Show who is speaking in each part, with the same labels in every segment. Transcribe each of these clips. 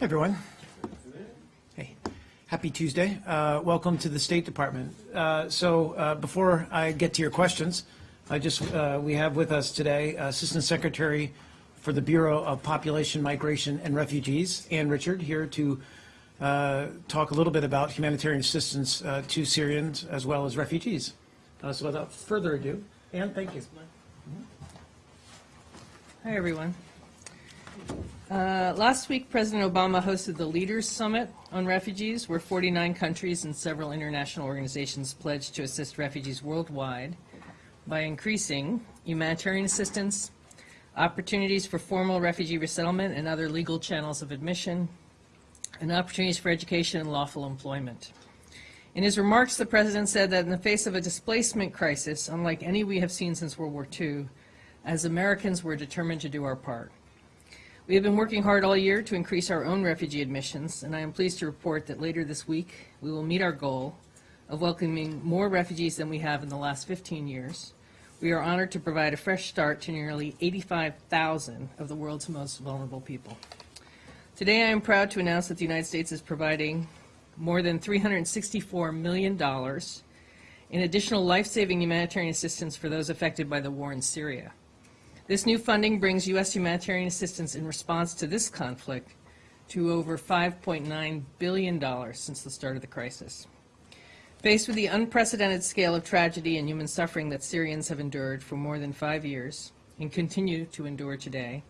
Speaker 1: Hey, everyone. Hey, happy Tuesday. Uh, Welcome to the State Department. Uh, So uh, before I get to your questions, I just, uh, we have with us today Assistant Secretary for the Bureau of Population Migration and Refugees, Anne Richard, here to uh, talk a little bit about humanitarian assistance uh, to Syrians as well as refugees. So without further ado, Anne, thank you.
Speaker 2: Hi, everyone. Uh, Last week, President Obama hosted the Leaders Summit on Refugees, where 49 countries and several international organizations pledged to assist refugees worldwide by increasing humanitarian assistance, opportunities for formal refugee resettlement and other legal channels of admission, and opportunities for education and lawful employment. In his remarks, the President said that in the face of a displacement crisis, unlike any we have seen since World War II, as Americans, we're determined to do our part. We have been working hard all year to increase our own refugee admissions, and I am pleased to report that later this week, we will meet our goal of welcoming more refugees than we have in the last 15 years. We are honored to provide a fresh start to nearly 85,000 of the world's most vulnerable people. Today, I am proud to announce that the United States is providing more than $364 million in additional life-saving humanitarian assistance for those affected by the war in Syria. This new funding brings U.S. humanitarian assistance in response to this conflict to over $5.9 billion since the start of the crisis. Faced with the unprecedented scale of tragedy and human suffering that Syrians have endured for more than five years and continue to endure today,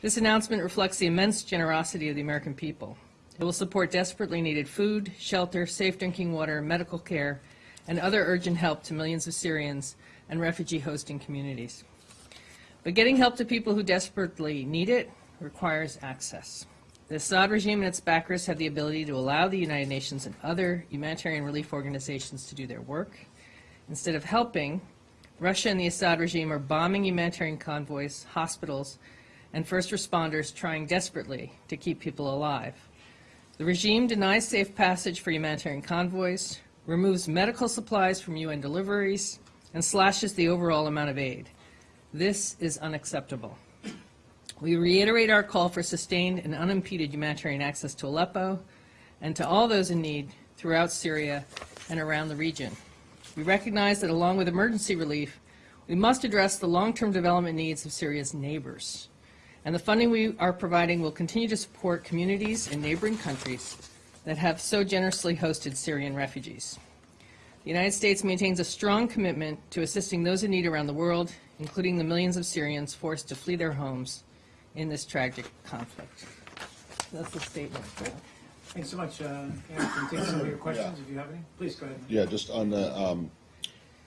Speaker 2: this announcement reflects the immense generosity of the American people. It will support desperately needed food, shelter, safe drinking water, medical care, and other urgent help to millions of Syrians and refugee hosting communities. But getting help to people who desperately need it requires access. The Assad regime and its backers have the ability to allow the United Nations and other humanitarian relief organizations to do their work. Instead of helping, Russia and the Assad regime are bombing humanitarian convoys, hospitals, and first responders trying desperately to keep people alive. The regime denies safe passage for humanitarian convoys, removes medical supplies from UN deliveries, and slashes the overall amount of aid. This is unacceptable. We reiterate our call for sustained and unimpeded humanitarian access to Aleppo and to all those in need throughout Syria and around the region. We recognize that along with emergency relief, we must address the long-term development needs of Syria's neighbors. And the funding we are providing will continue to support communities in neighboring countries that have so generously hosted Syrian refugees. The United States maintains a strong commitment to assisting those in need around the world, including the millions of Syrians forced to flee their homes in this tragic conflict. That's the statement.
Speaker 1: Thanks so much. uh, Anne, can you take some of your questions if you have any? Please go ahead.
Speaker 3: Yeah, just on the, um,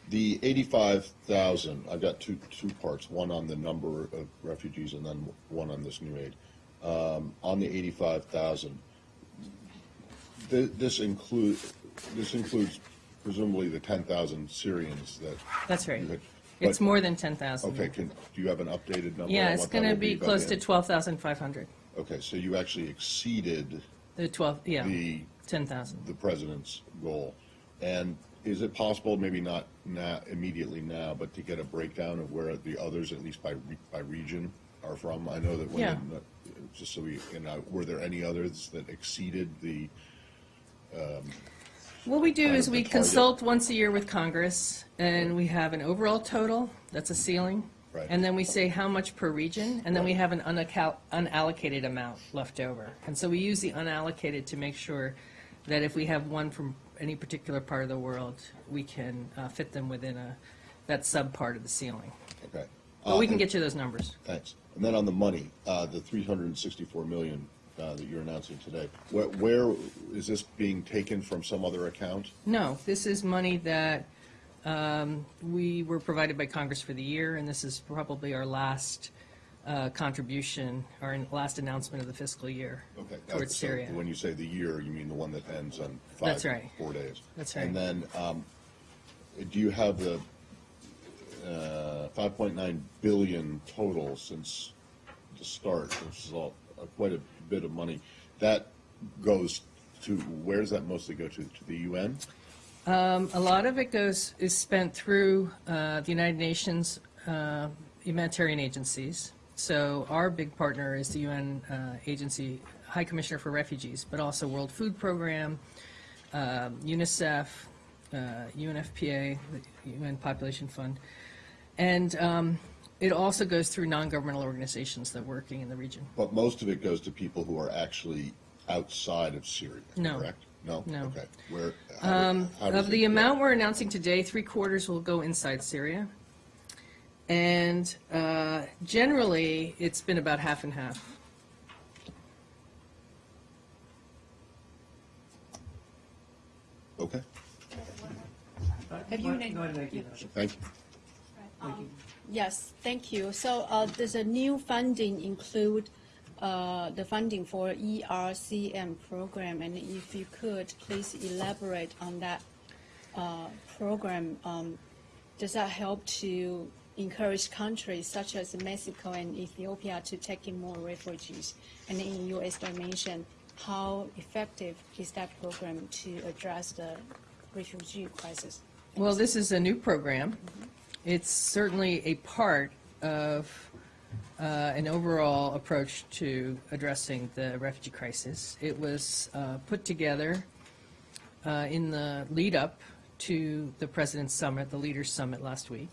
Speaker 3: the eighty-five thousand, I've got two, two parts, one on the number of refugees and then one on this new aid. Um, on the eighty-five thousand, this include, this includes presumably the ten thousand Syrians that.
Speaker 2: That's right. It's
Speaker 3: but-
Speaker 2: more than 10,000.
Speaker 3: Okay, can, do you have an updated number?
Speaker 2: Yeah, it's
Speaker 3: what that
Speaker 2: going to
Speaker 3: will
Speaker 2: be
Speaker 3: by the
Speaker 2: close to
Speaker 3: end?
Speaker 2: 12,500.
Speaker 3: Okay, so you actually exceeded
Speaker 2: The 12, yeah,
Speaker 3: the
Speaker 2: 10,000.
Speaker 3: the president's goal. And is it possible, maybe not now, immediately now, but to get a breakdown of where the others, at least by, re- by region, are from? I know that when,
Speaker 2: Yeah.
Speaker 3: the- uh, just so we, you uh, know, were there any others that exceeded the, um,
Speaker 2: What we do is we consult once a year with Congress, and we have an overall total, that's a ceiling.
Speaker 3: Right.
Speaker 2: And then we say how much per region, and then we have an unallocated amount left over. And so we use the unallocated to make sure that if we have one from any particular part of the world, we can uh, fit them within a, that sub-part of the ceiling.
Speaker 3: okay?
Speaker 2: But we
Speaker 3: Uh,
Speaker 2: can get you those numbers.
Speaker 3: Thanks. And then on the money, uh, the three hundred and sixty-four million, uh, that you're announcing today, where, where, is this being taken from some other account?
Speaker 2: No, this is money that um, we were provided by Congress for the year, and this is probably our last uh, contribution, our last announcement of the fiscal year
Speaker 3: Okay. uh,
Speaker 2: towards
Speaker 3: so
Speaker 2: Syria.
Speaker 3: When you say the year, you mean the one that ends on five,
Speaker 2: That's right.
Speaker 3: four days?
Speaker 2: That's right.
Speaker 3: And then, um, do you have the, uh, five point nine billion total since the start, which is all, uh, quite a bit of money? That goes to, where does that mostly go to? To the UN?
Speaker 2: Um, A lot of it goes, is spent through uh, the United Nations uh, humanitarian agencies. So our big partner is the UN uh, Agency High Commissioner for Refugees, but also World Food Program, um, UNICEF, uh, UNFPA, the UN Population Fund. And um, it also goes through non-governmental organizations that are working in the region.
Speaker 3: But most of it goes to people who are actually outside of Syria,
Speaker 2: No.
Speaker 3: correct? No?
Speaker 2: No.
Speaker 3: Okay. Where, how, do- how
Speaker 2: Of
Speaker 3: it
Speaker 2: the
Speaker 3: go?
Speaker 2: amount we're announcing today, three quarters will go inside Syria. And uh, generally, it's been about half and half.
Speaker 3: Okay,
Speaker 4: Have you
Speaker 1: Go
Speaker 4: named-
Speaker 3: thank you.
Speaker 4: Yes, thank you. So uh, does a new funding include uh, the funding for ERCM program? And if you could, please elaborate on that uh, program. Um, Does that help to encourage countries such as Mexico and Ethiopia to take in more refugees? And in U.S. dimension, how effective is that program to address the refugee crisis?
Speaker 2: Well, this is a new program. It's certainly a part of uh, an overall approach to addressing the refugee crisis. It was uh, put together uh, in the lead-up to the President's Summit, the Leaders' Summit last week.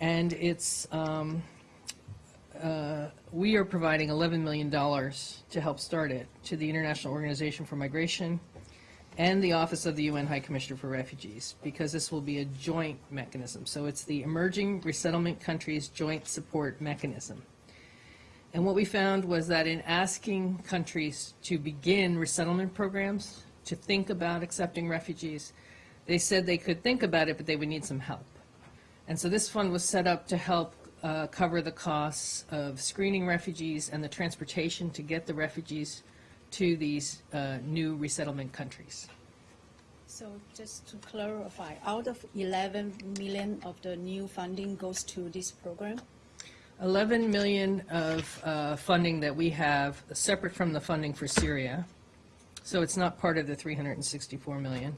Speaker 2: And it's, um, uh, we are providing $11 million to help start it to the International Organization for Migration, and the Office of the UN High Commissioner for Refugees, because this will be a joint mechanism. So it's the Emerging Resettlement Countries Joint Support Mechanism. And what we found was that in asking countries to begin resettlement programs, to think about accepting refugees, they said they could think about it, but they would need some help. And so this fund was set up to help uh, cover the costs of screening refugees and the transportation to get the refugees to these uh, new resettlement countries.
Speaker 4: So just to clarify, out of 11 million of the new funding goes to this program?
Speaker 2: 11 million of uh, funding that we have, separate from the funding for Syria, so it's not part of the 364 million.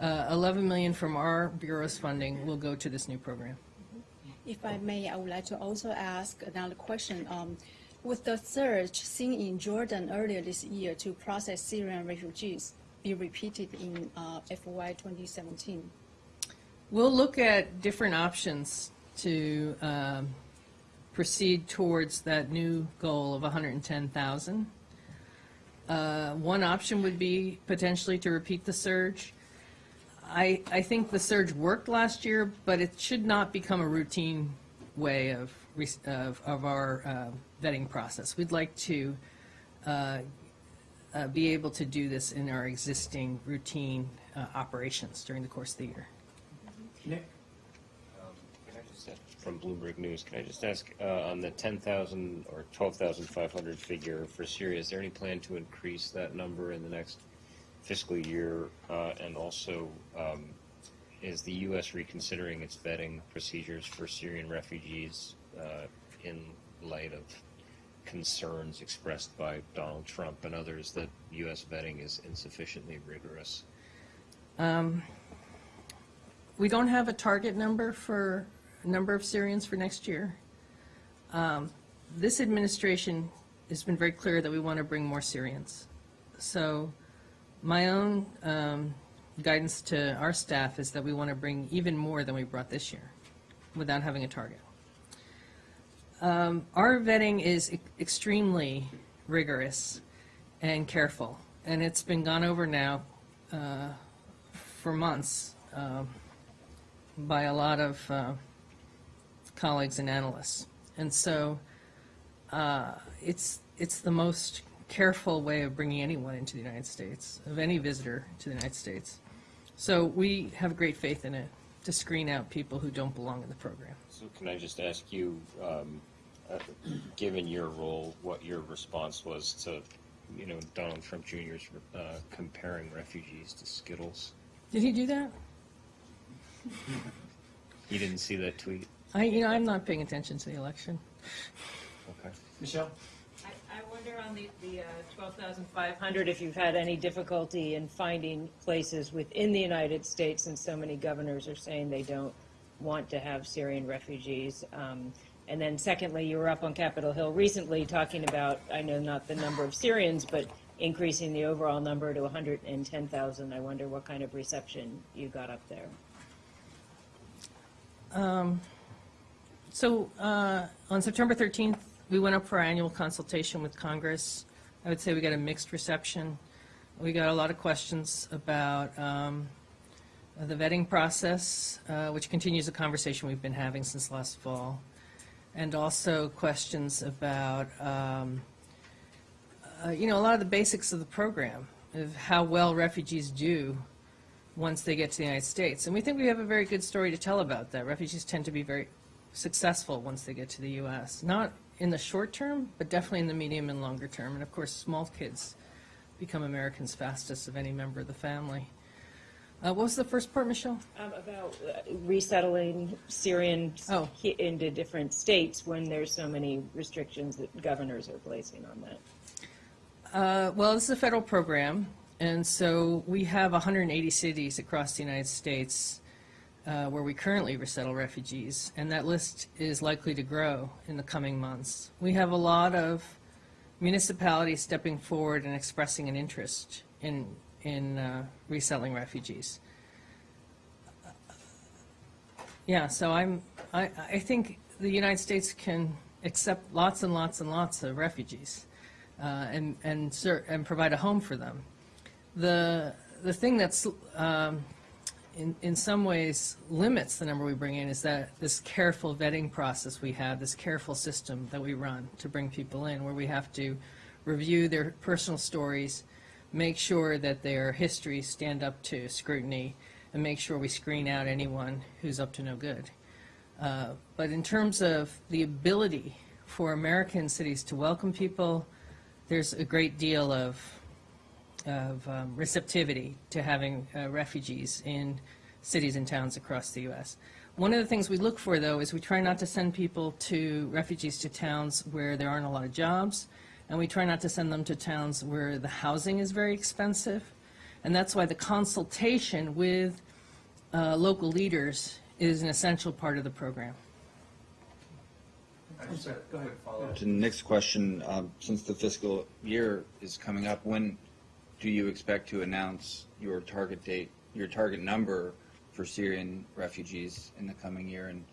Speaker 2: Uh, 11 million from our bureau's funding will go to this new program.
Speaker 4: If I may, I would like to also ask another question. Um, With the surge seen in Jordan earlier this year to process Syrian refugees be repeated in uh, FY 2017?
Speaker 2: We'll look at different options to um, proceed towards that new goal of 110,000. Uh, One option would be potentially to repeat the surge. I, I think the surge worked last year, but it should not become a routine way of, of, of our uh, vetting process. We'd like to uh, uh, be able to do this in our existing routine uh, operations during the course of the year.
Speaker 1: Nick?
Speaker 5: Can I just ask- From Bloomberg News, can I just ask, uh, on the 10,000 or 12,500 figure for Syria, is there any plan to increase that number in the next fiscal year? Uh, And also, um, is the U.S. reconsidering its vetting procedures for Syrian refugees uh, in light of concerns expressed by Donald Trump and others that U.S. vetting is insufficiently rigorous?
Speaker 2: We don't have a target number for number of Syrians for next year. Um, This administration has been very clear that we want to bring more Syrians. So my own um, guidance to our staff is that we want to bring even more than we brought this year without having a target. Um, Our vetting is e- extremely rigorous and careful, and it's been gone over now uh, for months um, by a lot of uh, colleagues and analysts. And so uh, it's, it's the most careful way of bringing anyone into the United States, of any visitor to the United States. So we have great faith in it to screen out people who don't belong in the program.
Speaker 5: So can I just ask you, um, uh, given your role, what your response was to, you know, Donald Trump Jr.'s uh, comparing refugees to Skittles?
Speaker 2: Did he do that?
Speaker 5: You didn't see that tweet?
Speaker 2: I, you know, I'm not paying attention to the election.
Speaker 5: Okay.
Speaker 1: Michelle?
Speaker 6: I on the, the uh, 12,500, if you've had any difficulty in finding places within the United States, and so many governors are saying they don't want to have Syrian refugees, um, And then secondly, you were up on Capitol Hill recently talking about, I know not the number of Syrians, but increasing the overall number to 110,000. I wonder what kind of reception you got up there.
Speaker 2: So uh, on September 13th, we went up for our annual consultation with Congress. I would say we got a mixed reception. We got a lot of questions about um, the vetting process, uh, which continues a conversation we've been having since last fall, and also questions about, um, uh, you know, a lot of the basics of the program, of how well refugees do once they get to the United States. And we think we have a very good story to tell about that. Refugees tend to be very successful once they get to the U.S. Not in the short term, but definitely in the medium and longer term. And of course, small kids become Americans fastest of any member of the family. Uh, what was the first part, Michelle?
Speaker 6: Um, About uh, resettling Syrians
Speaker 2: Oh.
Speaker 6: into different states when there's so many restrictions that governors are placing on that.
Speaker 2: Uh, well, this is a federal program, and so we have 180 cities across the United States uh, where we currently resettle refugees, and that list is likely to grow in the coming months. We have a lot of municipalities stepping forward and expressing an interest in in uh, resettling refugees. Yeah, so I'm I, I think the United States can accept lots and lots and lots of refugees uh, and and and provide a home for them. The the thing that's um, in in some ways limits the number we bring in is that this careful vetting process we have, this careful system that we run to bring people in, where we have to review their personal stories, make sure that their histories stand up to scrutiny, and make sure we screen out anyone who's up to no good. Uh, But in terms of the ability for American cities to welcome people, there's a great deal of, of um, receptivity to having uh, refugees in cities and towns across the U.S. One of the things we look for, though, is we try not to send people to, refugees to towns where there aren't a lot of jobs, and we try not to send them to towns where the housing is very expensive. And that's why the consultation with uh, local leaders is an essential part of the program.
Speaker 7: To the next question, um, since the fiscal year is coming up, when do you expect to announce your target date, your target number for Syrian refugees in the coming year? And,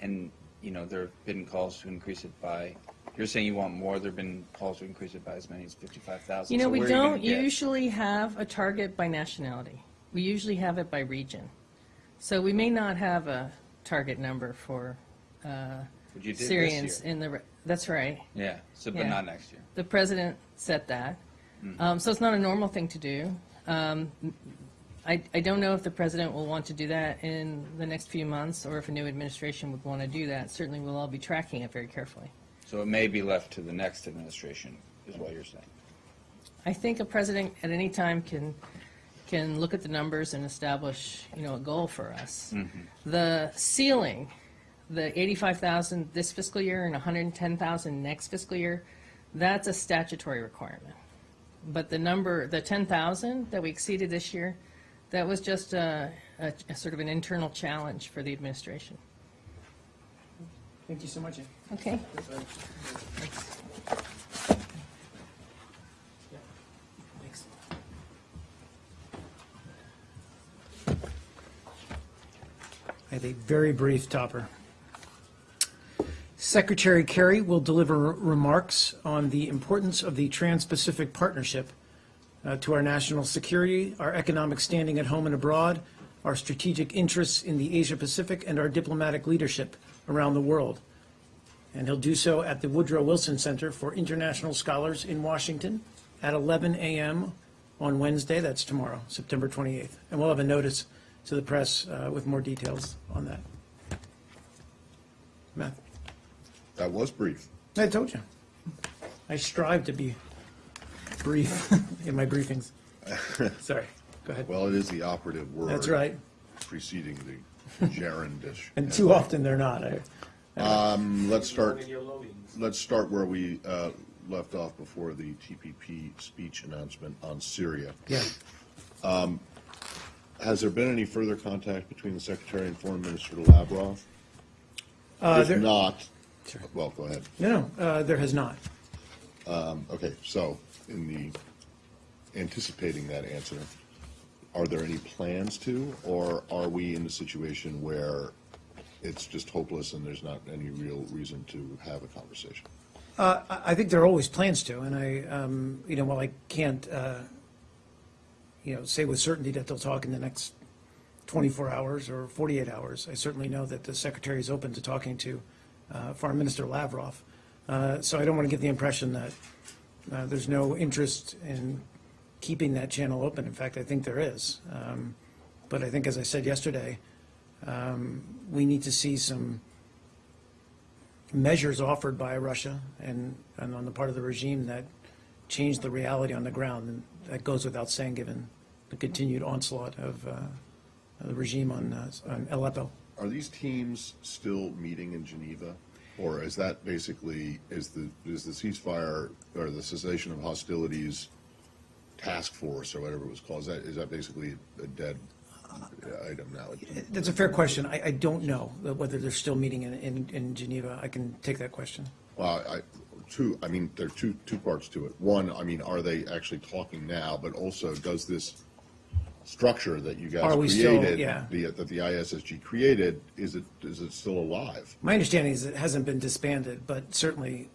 Speaker 7: and, you know, there have been calls to increase it by, you're saying you want more, there have been calls to increase it by as many as 55,000.
Speaker 2: You know,
Speaker 7: So
Speaker 2: we
Speaker 7: where are gonna
Speaker 2: don't usually have a target by nationality. We usually have it by region. So we may not have a target number for uh,
Speaker 7: But you did this
Speaker 2: Syrians in the, that's right.
Speaker 7: Yeah, so, but
Speaker 2: Yeah.
Speaker 7: not next year.
Speaker 2: The president set that.
Speaker 7: Mm-hmm.
Speaker 2: Um, So it's not a normal thing to do. Um, I, I don't know if the president will want to do that in the next few months, or if a new administration would want to do that. Certainly, we'll all be tracking it very carefully.
Speaker 7: So it may be left to the next administration, is what you're saying.
Speaker 2: I think a president at any time can, can look at the numbers and establish, you know, a goal for us. The ceiling, the 85,000 this fiscal year and 110,000 next fiscal year, that's a statutory requirement. But the number, the 10,000 that we exceeded this year, that was just a, a, a sort of an internal challenge for the administration.
Speaker 1: Thank you so much. Anne.
Speaker 2: Okay?
Speaker 1: Thanks. I have a very brief topper. Secretary Kerry will deliver remarks on the importance of the Trans-Pacific Partnership uh, to our national security, our economic standing at home and abroad, our strategic interests in the Asia-Pacific, and our diplomatic leadership around the world. And he'll do so at the Woodrow Wilson Center for International Scholars in Washington at 11 a.m. on Wednesday, that's tomorrow, September 28th. And we'll have a notice to the press uh, with more details on that. Matt,
Speaker 3: That was brief.
Speaker 1: I told you. I strive to be brief in my briefings. Sorry, go ahead.
Speaker 3: Well, it is the operative word.
Speaker 1: That's right.
Speaker 3: Preceding the gerundish.
Speaker 1: And too often they're not. I-
Speaker 3: Let's start, let's start where we uh, left off before the TPP speech announcement on Syria.
Speaker 1: Yeah.
Speaker 3: Has there been any further contact between the Secretary and Foreign Minister Lavrov?
Speaker 1: Uh,
Speaker 3: If
Speaker 1: there-
Speaker 3: not, Well, go ahead.
Speaker 1: No, no, uh, there has not.
Speaker 3: Okay, so in the, anticipating that answer, are there any plans to, or are we in a situation where it's just hopeless and there's not any real reason to have a conversation?
Speaker 1: I I think there are always plans to, and I, um, you know, while I can't, uh, you know, say with certainty that they'll talk in the next 24 hours or 48 hours, I certainly know that the Secretary is open to talking to uh, Foreign Minister Lavrov. Uh, So I don't want to give the impression that uh, there's no interest in keeping that channel open. In fact, I think there is. Um, But I think, as I said yesterday, um, we need to see some measures offered by Russia and, and on the part of the regime that change the reality on the ground. And that goes without saying, given the continued onslaught of, uh, the regime on, uh, on Aleppo.
Speaker 3: Are these teams still meeting in Geneva? Or is that basically, is the, is the ceasefire or the cessation of hostilities task force or whatever it was called, is that, is that basically a dead item now?
Speaker 1: That's a fair question. I, I don't know whether they're still meeting in, in, in Geneva. I can take that question.
Speaker 3: Well, I, two, I mean, there are two, two parts to it. One, I mean, are they actually talking now? But also, does this structure that you guys
Speaker 1: Are we still-
Speaker 3: created,
Speaker 1: yeah.
Speaker 3: the, that the ISSG created, is it, is it still alive?
Speaker 1: My understanding is it hasn't been disbanded, but certainly,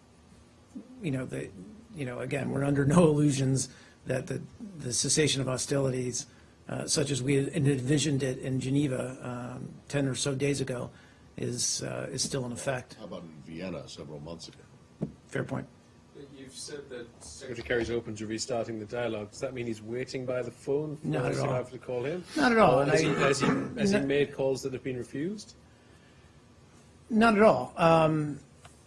Speaker 1: you know, the, you know, again, we're under no illusions that the, the cessation of hostilities, uh, such as we had envisioned it in Geneva um, 10 or so days ago, is, uh, is still in effect.
Speaker 3: How about in Vienna several months ago?
Speaker 1: Fair point.
Speaker 8: You've said that Secretary Kerry's open to restarting the dialogue. Does that mean he's waiting by the phone for
Speaker 1: Not at
Speaker 8: us to
Speaker 1: all.
Speaker 8: have to call him?
Speaker 1: Not at all,
Speaker 8: Or
Speaker 1: and
Speaker 8: has
Speaker 1: I-
Speaker 8: he, has he, has he made calls that have been refused?
Speaker 1: Not at all, um,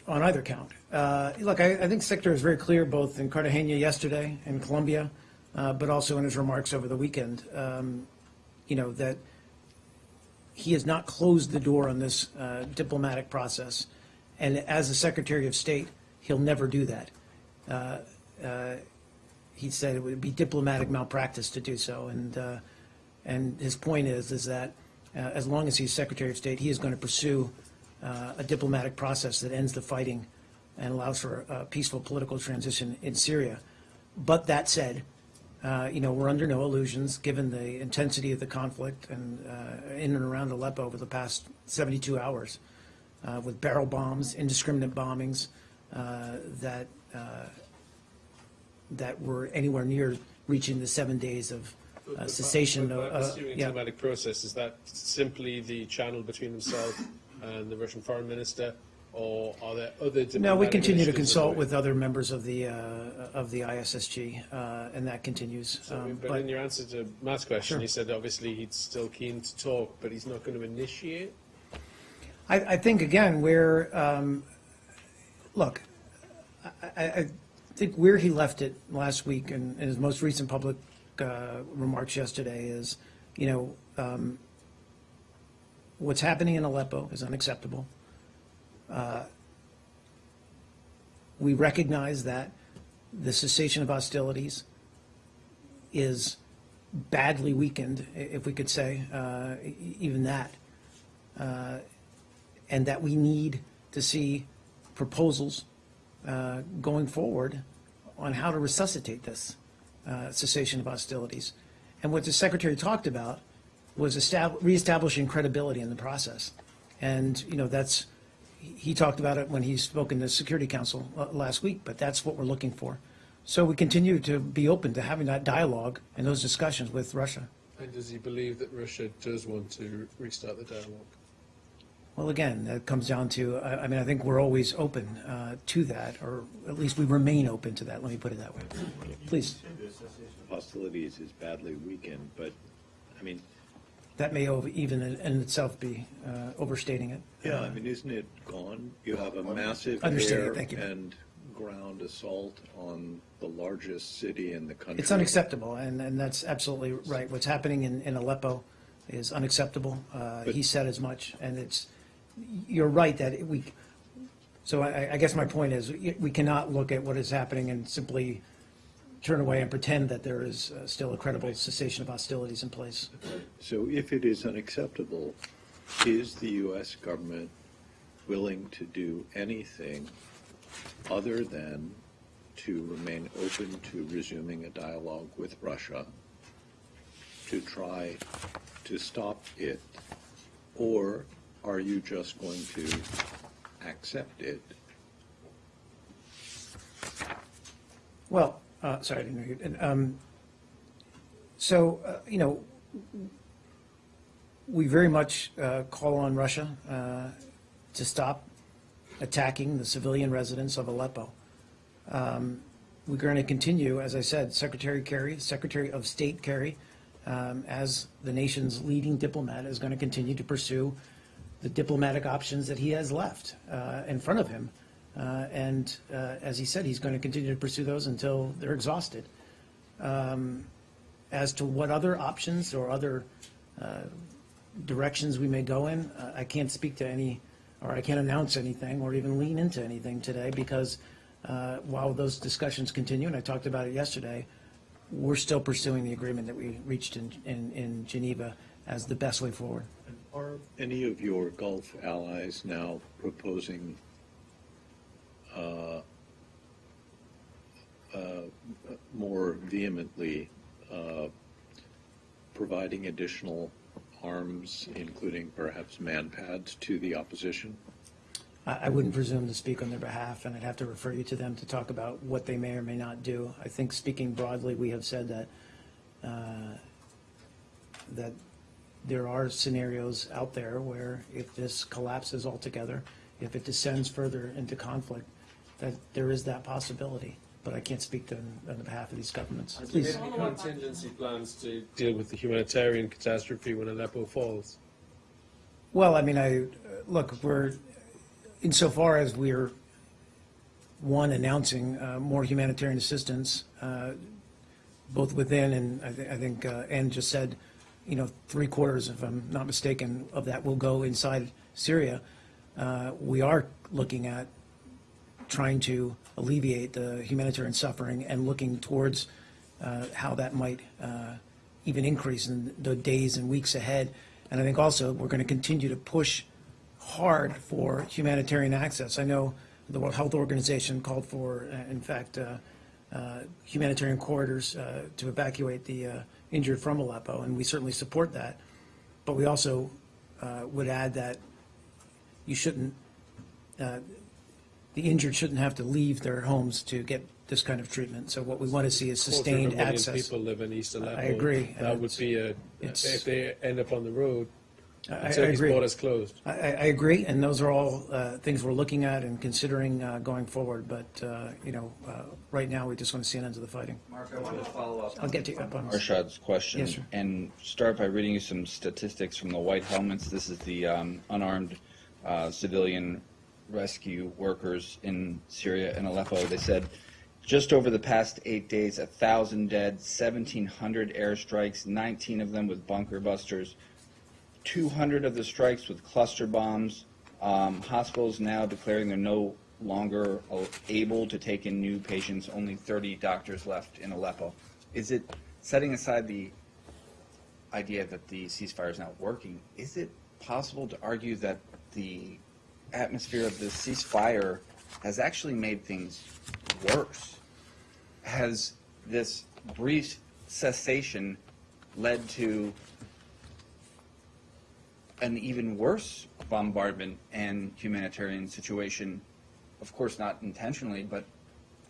Speaker 1: on either count. Uh, Look, I, I think Secretary is very clear both in Cartagena yesterday and Colombia, uh, but also in his remarks over the weekend, um, you know, that he has not closed the door on this uh, diplomatic process. And as a Secretary of State, he'll never do that. Uh, uh, He said it would be diplomatic malpractice to do so. And, uh, and his point is, is that as long as he's Secretary of State, he is going to pursue a diplomatic process that ends the fighting and allows for a peaceful political transition in Syria. But that said, uh, you know, we're under no illusions, given the intensity of the conflict and uh, in and around Aleppo over the past 72 hours, uh, with barrel bombs, indiscriminate bombings, that uh, that were anywhere near reaching the seven days of uh, cessation.
Speaker 8: But, but,
Speaker 1: uh,
Speaker 8: but pursuing
Speaker 1: yeah.
Speaker 8: diplomatic process, is that simply the channel between himself and the Russian foreign minister, or are there other
Speaker 1: No, we continue to consult with other members of the, uh, of the ISSG, uh, and that continues.
Speaker 8: So,
Speaker 1: Um,
Speaker 8: but,
Speaker 1: But
Speaker 8: in your answer to Matt's question,
Speaker 1: Sure.
Speaker 8: he said obviously he's still keen to talk, but he's not going to initiate.
Speaker 1: I, I think, again, where, um, look, I, I, think where he left it last week and in his most recent public uh, remarks yesterday is, you know, um, what's happening in Aleppo is unacceptable. Uh, We recognize that the cessation of hostilities is badly weakened, if we could say, uh, even that and that we need to see proposals uh, going forward on how to resuscitate this uh, cessation of hostilities. And what the secretary talked about was estab- reestablishing credibility in the process. And, you know, that's, he talked about it when he spoke in the Security Council uh, last week, but that's what we're looking for. So we continue to be open to having that dialogue and those discussions with Russia.
Speaker 8: And does he believe that Russia does want to restart the dialogue?
Speaker 1: Well, again, that comes down to, I I mean, I think we're always open uh, to that, or at least we remain open to that, let me put it that way. Please,
Speaker 9: hostilities is badly weakened, but, I mean,
Speaker 1: that may even in in itself be uh, overstating it.
Speaker 9: yeah, I mean, isn't it gone? You have a massive air and ground assault on the largest city in the country.
Speaker 1: It's unacceptable, and, and that's absolutely right. What's happening in, in Aleppo is unacceptable. Uh, He said as much, and it's, you're right that we, so I, I guess my point is, we cannot look at what is happening and simply turn away and pretend that there is uh, still a credible cessation of hostilities in place.
Speaker 9: So if it is unacceptable, is the U.S. government willing to do anything other than to remain open to resuming a dialogue with Russia to try to stop it? Or are you just going to accept it?
Speaker 1: Well, uh, sorry, I didn't hear you. Um, So, uh, you know, we very much uh, call on Russia uh, to stop attacking the civilian residents of Aleppo. Um, We're going to continue, as I said, Secretary Kerry, Secretary of State Kerry, um, as the nation's leading diplomat, is going to continue to pursue the diplomatic options that he has left uh, in front of him. Uh, And uh, as he said, he's going to continue to pursue those until they're exhausted. Um, As to what other options or other uh, directions we may go in, uh, I can't speak to any, or I can't announce anything or even lean into anything today because while those discussions continue, and I talked about it yesterday, we're still pursuing the agreement that we reached in, in, in Geneva as the best way forward.
Speaker 9: Are any of your Gulf allies now proposing uh, uh, more vehemently uh, providing additional arms, including perhaps manpads, to the opposition?
Speaker 1: I, wouldn't presume to speak on their behalf, and I'd have to refer you to them to talk about what they may or may not do. I think speaking broadly, we have said that, uh, that there are scenarios out there where if this collapses altogether, if it descends further into conflict, that there is that possibility. But I can't speak to, on behalf of these governments.
Speaker 8: Do you
Speaker 1: Please.
Speaker 8: have any contingency plans to deal with the humanitarian catastrophe when Aleppo falls?
Speaker 1: Well, I mean, I, look, we're, insofar as we're, one, announcing uh, more humanitarian assistance, uh, both within, and I thi- I think uh, Anne just said, you know, three quarters, if I'm not mistaken, of that will go inside Syria. Uh, We are looking at trying to alleviate the humanitarian suffering and looking towards uh, how that might uh, even increase in the days and weeks ahead. And I think also we're going to continue to push hard for humanitarian access. I know the World Health Organization called for, uh, in fact, uh, uh, humanitarian corridors to evacuate the injured from Aleppo, and we certainly support that. But we also uh, would add that you shouldn't, uh, the injured shouldn't have to leave their homes to get this kind of treatment. So what we want to see is
Speaker 8: Quarter of a
Speaker 1: sustained access.
Speaker 8: people live in East Aleppo.
Speaker 1: I agree,
Speaker 8: That would be a,
Speaker 1: it's-
Speaker 8: if they end up on the road,
Speaker 1: I- I
Speaker 8: until
Speaker 1: agree.
Speaker 8: borders closed.
Speaker 1: I, I I agree, and those are all uh, things we're looking at and considering uh, going forward. But, uh, you know, uh, right now, we just want to see an end to the fighting.
Speaker 7: Mark, I wanted to follow up.
Speaker 1: I'll get to you up on this.
Speaker 7: Arshad's question.
Speaker 1: Yes, sir.
Speaker 7: And start by reading you some statistics from the White Helmets. This is the um, unarmed uh, civilian rescue workers in Syria and Aleppo. They said just over the past eight days, a thousand dead, 1,700 airstrikes, 19 of them with bunker busters, 200 of the strikes with cluster bombs. Um, hospitals now declaring they're no longer able to take in new patients. Only 30 doctors left in Aleppo. Is it setting aside the idea that the ceasefire is not working? Is it possible to argue that the atmosphere of the ceasefire has actually made things worse? Has this brief cessation led to an even worse bombardment and humanitarian situation? Of course, not intentionally, but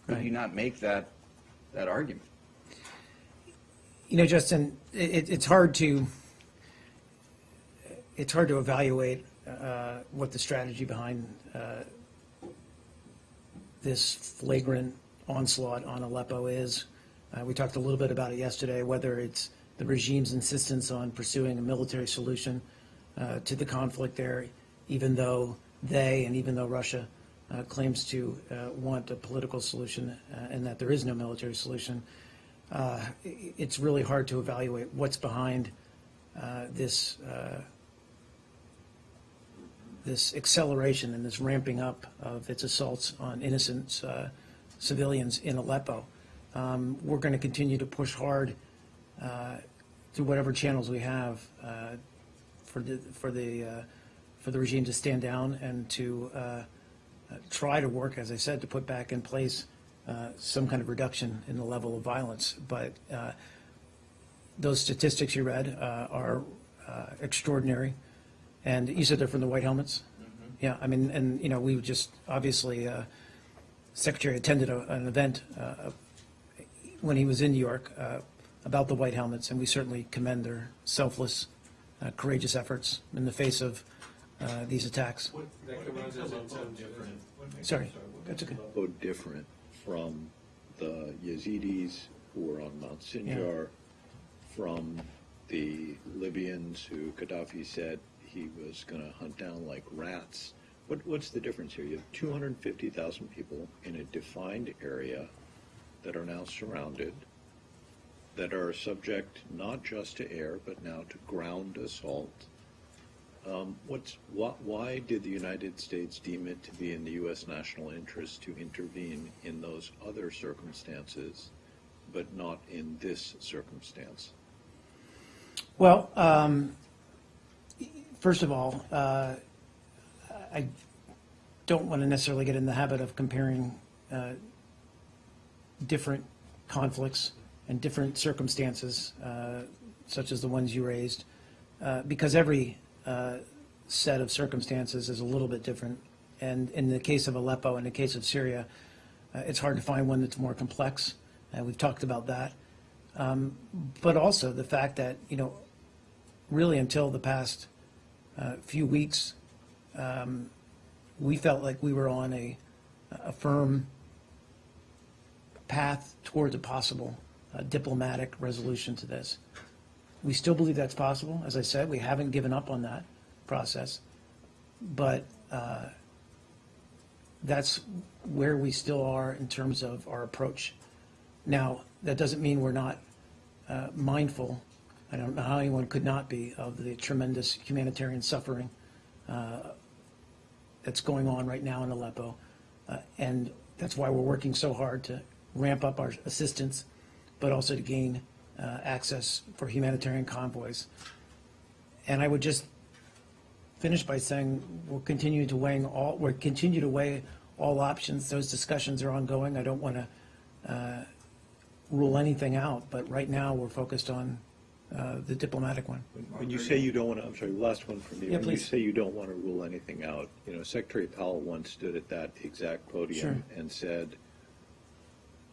Speaker 7: could
Speaker 1: Right.
Speaker 7: you not make that, that argument?
Speaker 1: You know, Justin, it, it's hard to, it's hard to evaluate uh, what the strategy behind uh, this flagrant onslaught on Aleppo is. Uh, We talked a little bit about it yesterday, whether it's the regime's insistence on pursuing a military solution uh, to the conflict there, even though they, and even though Russia uh, claims to uh, want a political solution uh, and that there is no military solution. Uh, It's really hard to evaluate what's behind this, this acceleration and this ramping up of its assaults on innocent uh, civilians in Aleppo. Um, We're going to continue to push hard uh, through whatever channels we have uh, for the, for the, uh, for the regime to stand down and to uh, uh, try to work, as I said, to put back in place uh, some kind of reduction in the level of violence. But uh, those statistics you read uh, are uh, extraordinary. And you said they're from the White Helmets? Yeah, I mean, and, you know, we just, obviously, uh, Secretary attended a- an event uh, when he was in New York uh, about the White Helmets, and we certainly commend their selfless, uh, courageous efforts in the face of uh, these attacks. Sorry, that's okay.
Speaker 9: So different from the Yazidis who were on Mount Sinjar, from the Libyans who Gaddafi said he was going to hunt down like rats. What, what's the difference here? You have 250,000 people in a defined area that are now surrounded, that are subject not just to air, but now to ground assault. Um, what's, why, why did the United States deem it to be in the U.S. national interest to intervene in those other circumstances, but not in this circumstance?
Speaker 1: Well, um, first of all, uh, I don't want to necessarily get in the habit of comparing uh, different conflicts and different circumstances, uh, such as the ones you raised, uh, because every uh, set of circumstances is a little bit different. And in the case of Aleppo, in the case of Syria, uh, it's hard to find one that's more complex. Uh, We've talked about that. Um, But also the fact that, you know, really until the past uh, few weeks, um, we felt like we were on a, a firm path towards a possible uh, diplomatic resolution to this. We still believe that's possible. As I said, we haven't given up on that process. But uh, that's where we still are in terms of our approach. Now, that doesn't mean we're not uh, mindful, I don't know how anyone could not be, of the tremendous humanitarian suffering uh, that's going on right now in Aleppo. Uh, And that's why we're working so hard to ramp up our assistance, but also to gain uh, access for humanitarian convoys. And I would just finish by saying we'll continue to weighing all, we'll continue to weigh all options. Those discussions are ongoing. I don't want to rule anything out, but right now, we're focused on uh, the diplomatic one.
Speaker 9: When you say you don't want to, I'm sorry, last one from me.
Speaker 1: Yeah,
Speaker 9: When you
Speaker 1: please.
Speaker 9: say you don't want to rule anything out, you know, Secretary Powell once stood at that exact podium
Speaker 1: Sure.
Speaker 9: and said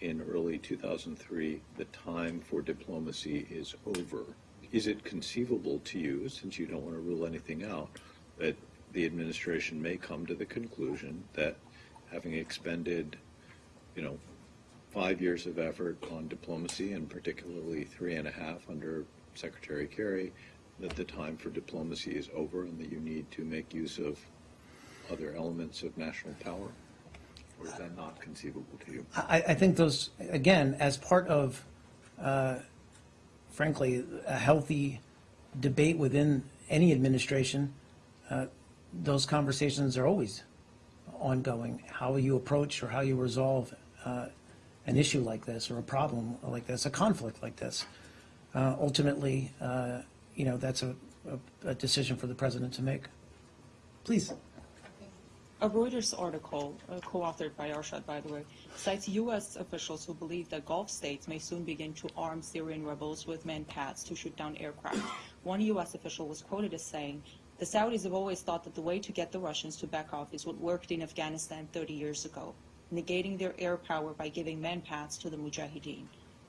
Speaker 9: in early 2003, the time for diplomacy is over. Is it conceivable to you, since you don't want to rule anything out, that the administration may come to the conclusion that having expended, you know, five years of effort on diplomacy, and particularly three and a half under Secretary Kerry, that the time for diplomacy is over and that you need to make use of other elements of national power? Or is that not conceivable to you?
Speaker 1: I, I think those, again, as part of, uh, frankly, a healthy debate within any administration, uh, those conversations are always ongoing. How you approach or how you resolve uh, an issue like this or a problem like this, a conflict like this. Uh, Ultimately, uh, you know, that's a, a- a decision for the president to make. Please.
Speaker 10: A Reuters article, uh, co-authored by Arshad, by the way, cites U.S. officials who believe that Gulf states may soon begin to arm Syrian rebels with manpads to shoot down aircraft. One U.S. official was quoted as saying, "The Saudis have always thought that the way to get the Russians to back off is what worked in Afghanistan 30 years ago, negating their air power by giving manpads to the Mujahideen."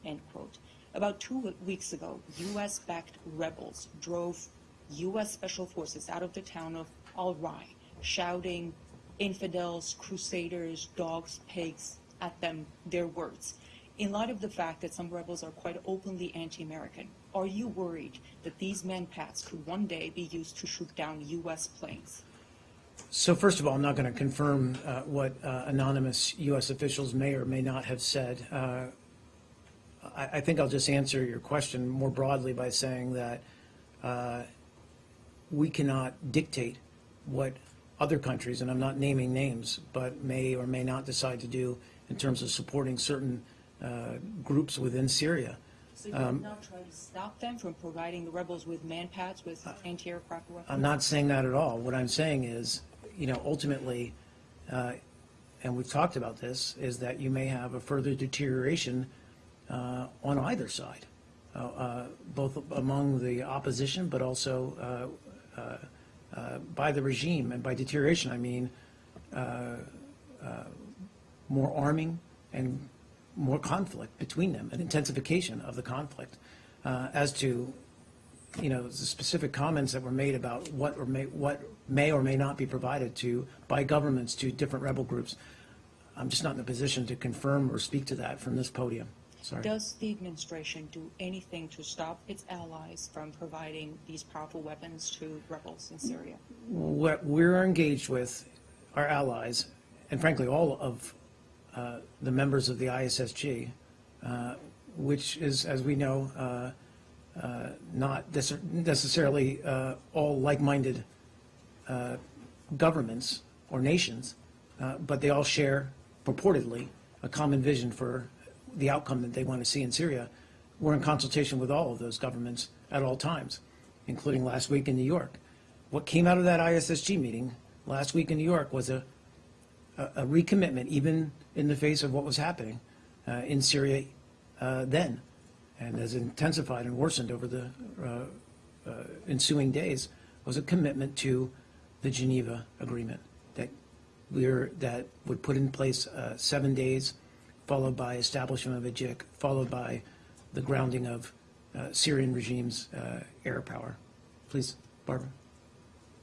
Speaker 10: End quote. About two weeks ago, U.S.-backed rebels drove U.S. Special Forces out of the town of Al Rai, shouting infidels, crusaders, dogs, pigs at them, their words. In light of the fact that some rebels are quite openly anti-American, are you worried that these manpads could one day be used to shoot down U.S. planes?
Speaker 1: So first of all, I'm not going to confirm uh, what uh, anonymous U.S. officials may or may not have said. Uh, I, I think I'll just answer your question more broadly by saying that uh, we cannot dictate what other countries, and I'm not naming names, but may or may not decide to do in terms of supporting certain uh, groups within Syria.
Speaker 10: So you
Speaker 1: Um,
Speaker 10: would not try to stop them from providing the rebels with manpads, with anti-aircraft weapons?
Speaker 1: I'm not saying that at all. What I'm saying is, you know, ultimately, uh, and we've talked about this, is that you may have a further deterioration uh, on either side, uh, uh, both among the opposition, but also uh, by the regime. And by deterioration, I mean uh, uh, more arming and more conflict between them, an intensification of the conflict. Uh, As to you know, the specific comments that were made about what or may, what may or may not be provided to, by governments to different rebel groups. I'm just not in a position to confirm or speak to that from this podium. Sorry.
Speaker 10: Does the administration do anything to stop its allies from providing these powerful weapons to rebels in Syria?
Speaker 1: What we're engaged with, our allies, and frankly, all of uh, the members of the ISSG, uh, which is, as we know, uh, uh, not necessarily uh, all like-minded uh, governments or nations, uh, but they all share purportedly a common vision for the outcome that they want to see in Syria. We're in consultation with all of those governments at all times, including last week in New York. What came out of that ISSG meeting last week in New York was a, a a recommitment, even in the face of what was happening uh, in Syria uh, then, and has intensified and worsened over the uh, uh, ensuing days, was a commitment to the Geneva Agreement that we're, that would put in place uh, seven days, followed by establishment of a JIC, followed by the grounding of uh, Syrian regime's uh, air power. Please, Barbara.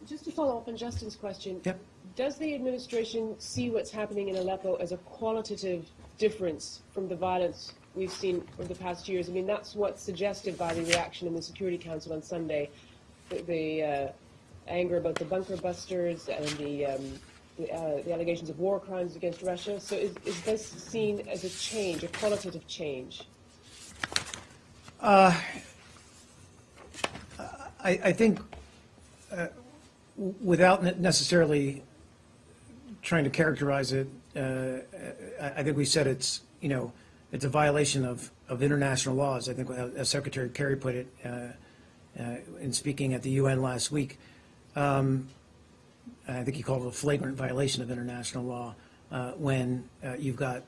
Speaker 11: Just to follow up on Justin's question.
Speaker 1: Yep.
Speaker 11: Does the administration see what's happening in Aleppo as a qualitative difference from the violence we've seen over the past years? I mean, that's what's suggested by the reaction in the Security Council on Sunday, the, the uh, anger about the bunker busters and the, um, the, uh, the allegations of war crimes against Russia. So is, is this seen as a change, a qualitative change?
Speaker 1: I, I think, uh, without necessarily trying to characterize it, uh, I, think we said it's, you know, it's a violation of, of international laws. I think, uh, as Secretary Kerry put it uh, uh, in speaking at the UN last week, um, I think he called it a flagrant violation of international law uh, when uh, you've got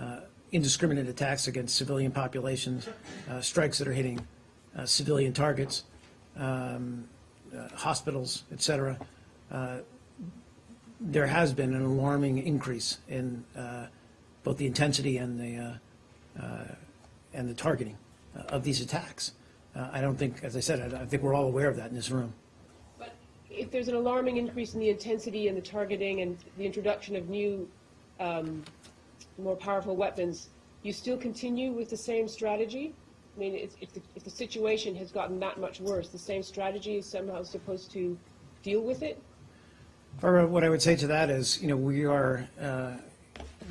Speaker 1: uh, indiscriminate attacks against civilian populations, uh, strikes that are hitting civilian targets, um, hospitals, et cetera. Uh, There has been an alarming increase in both the intensity and the, and the targeting of these attacks. I don't think, as I said, I I think we're all aware of that in this room.
Speaker 11: If there's an alarming increase in the intensity and the targeting and the introduction of new, um, more powerful weapons, you still continue with the same strategy? I mean, if, if, the, if the situation has gotten that much worse, the same strategy is somehow supposed to deal with it?
Speaker 1: Barbara, what I would say to that is, you know, we are, uh,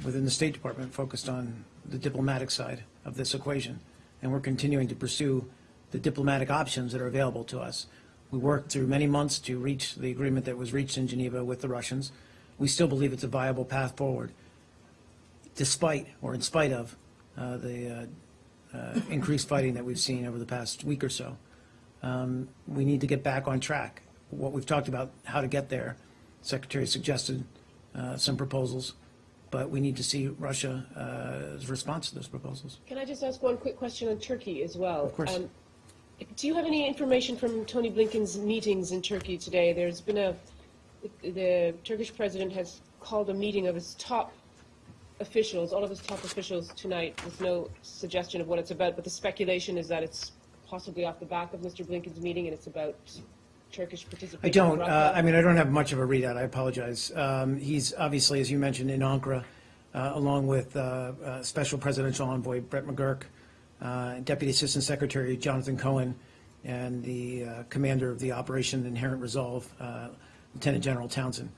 Speaker 1: within the State Department, focused on the diplomatic side of this equation, and we're continuing to pursue the diplomatic options that are available to us. We worked through many months to reach the agreement that was reached in Geneva with the Russians. We still believe it's a viable path forward, despite, or in spite of, uh, the uh, uh, increased fighting that we've seen over the past week or so. Um, We need to get back on track. What we've talked about, how to get there, Secretary suggested uh, some proposals, but we need to see Russia's response to those proposals.
Speaker 11: Can I just ask one quick question on Turkey as well?
Speaker 1: Of course.
Speaker 11: Um, Do you have any information from Tony Blinken's meetings in Turkey today? There's been a, the Turkish president has called a meeting of his top officials, all of his top officials tonight, with no suggestion of what it's about, but the speculation is that it's possibly off the back of Mr. Blinken's meeting and it's about Turkish participation.
Speaker 1: I don't, uh, I mean, I don't have much of a readout, I apologize. Um, He's obviously, as you mentioned, in Ankara, uh, along with uh, uh, Special Presidential Envoy Brett McGurk, uh, Deputy Assistant Secretary Jonathan Cohen, and the uh, commander of the Operation Inherent Resolve, uh, Lieutenant General Townsend.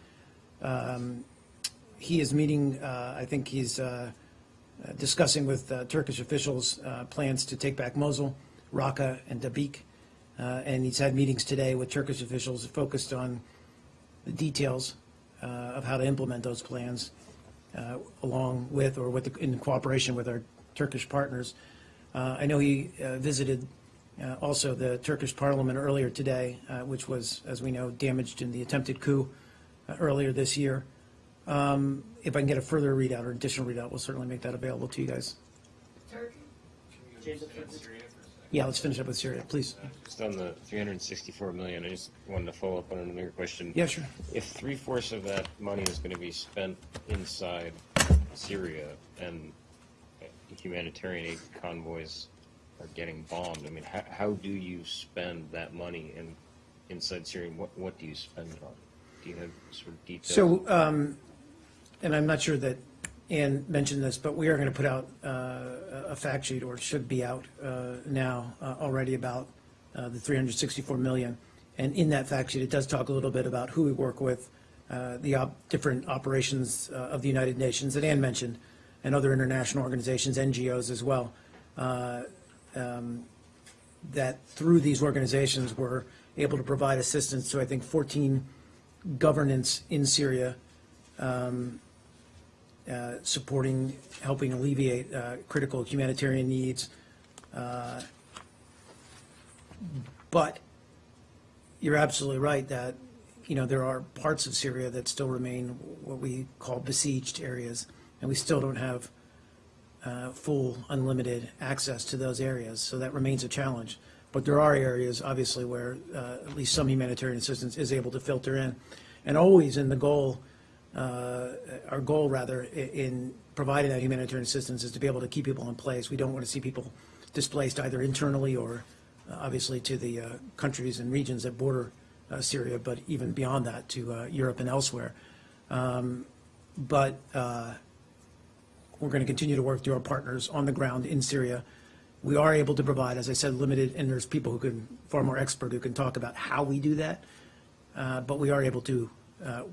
Speaker 1: Um, He is meeting, uh, I think he's uh, discussing with Turkish officials plans to take back Mosul, Raqqa, and Dabiq. Uh, And he's had meetings today with Turkish officials focused on the details of how to implement those plans, along with, or with, the- in cooperation with our Turkish partners. Uh, I know he uh, visited uh, also the Turkish parliament earlier today, uh, which was, as we know, damaged in the attempted coup uh, earlier this year. Um, If I can get a further readout or additional readout, we'll certainly make that available to you guys. Turkey? Yeah, let's finish up with Syria, please.
Speaker 5: Just on the 364 million, I just wanted to follow up on another question.
Speaker 1: Yeah, sure.
Speaker 5: If three-fourths of that money is going to be spent inside Syria and humanitarian aid convoys are getting bombed, I mean, how, how do you spend that money in, inside Syria? What, what do you spend it on? Do you have sort of details?
Speaker 1: So, um, and I'm not sure that Anne mentioned this, but we are going to put out uh, a fact sheet, or should be out uh, now uh, already about uh, the 364 million. And in that fact sheet, it does talk a little bit about who we work with, uh, the op- different operations uh, of the United Nations that Anne mentioned, and other international organizations, NGOs as well. Uh, um, That through these organizations, we're able to provide assistance to, I think, 14 governorates in Syria, um, uh, supporting, helping alleviate uh, critical humanitarian needs. Uh, But you're absolutely right that, you know, there are parts of Syria that still remain what we call besieged areas, and we still don't have uh, full, unlimited access to those areas, so that remains a challenge. But there are areas, obviously, where uh, at least some humanitarian assistance is able to filter in. And always in the goal, uh, our goal rather, in providing that humanitarian assistance is to be able to keep people in place. We don't want to see people displaced either internally or uh, obviously to the uh, countries and regions that border uh, Syria, but even beyond that to Europe and elsewhere. Um, But we're going to continue to work through our partners on the ground in Syria. We are able to provide, as I said, limited, and there's people who can, far more expert, who can talk about how we do that. Uh, But we are able to uh,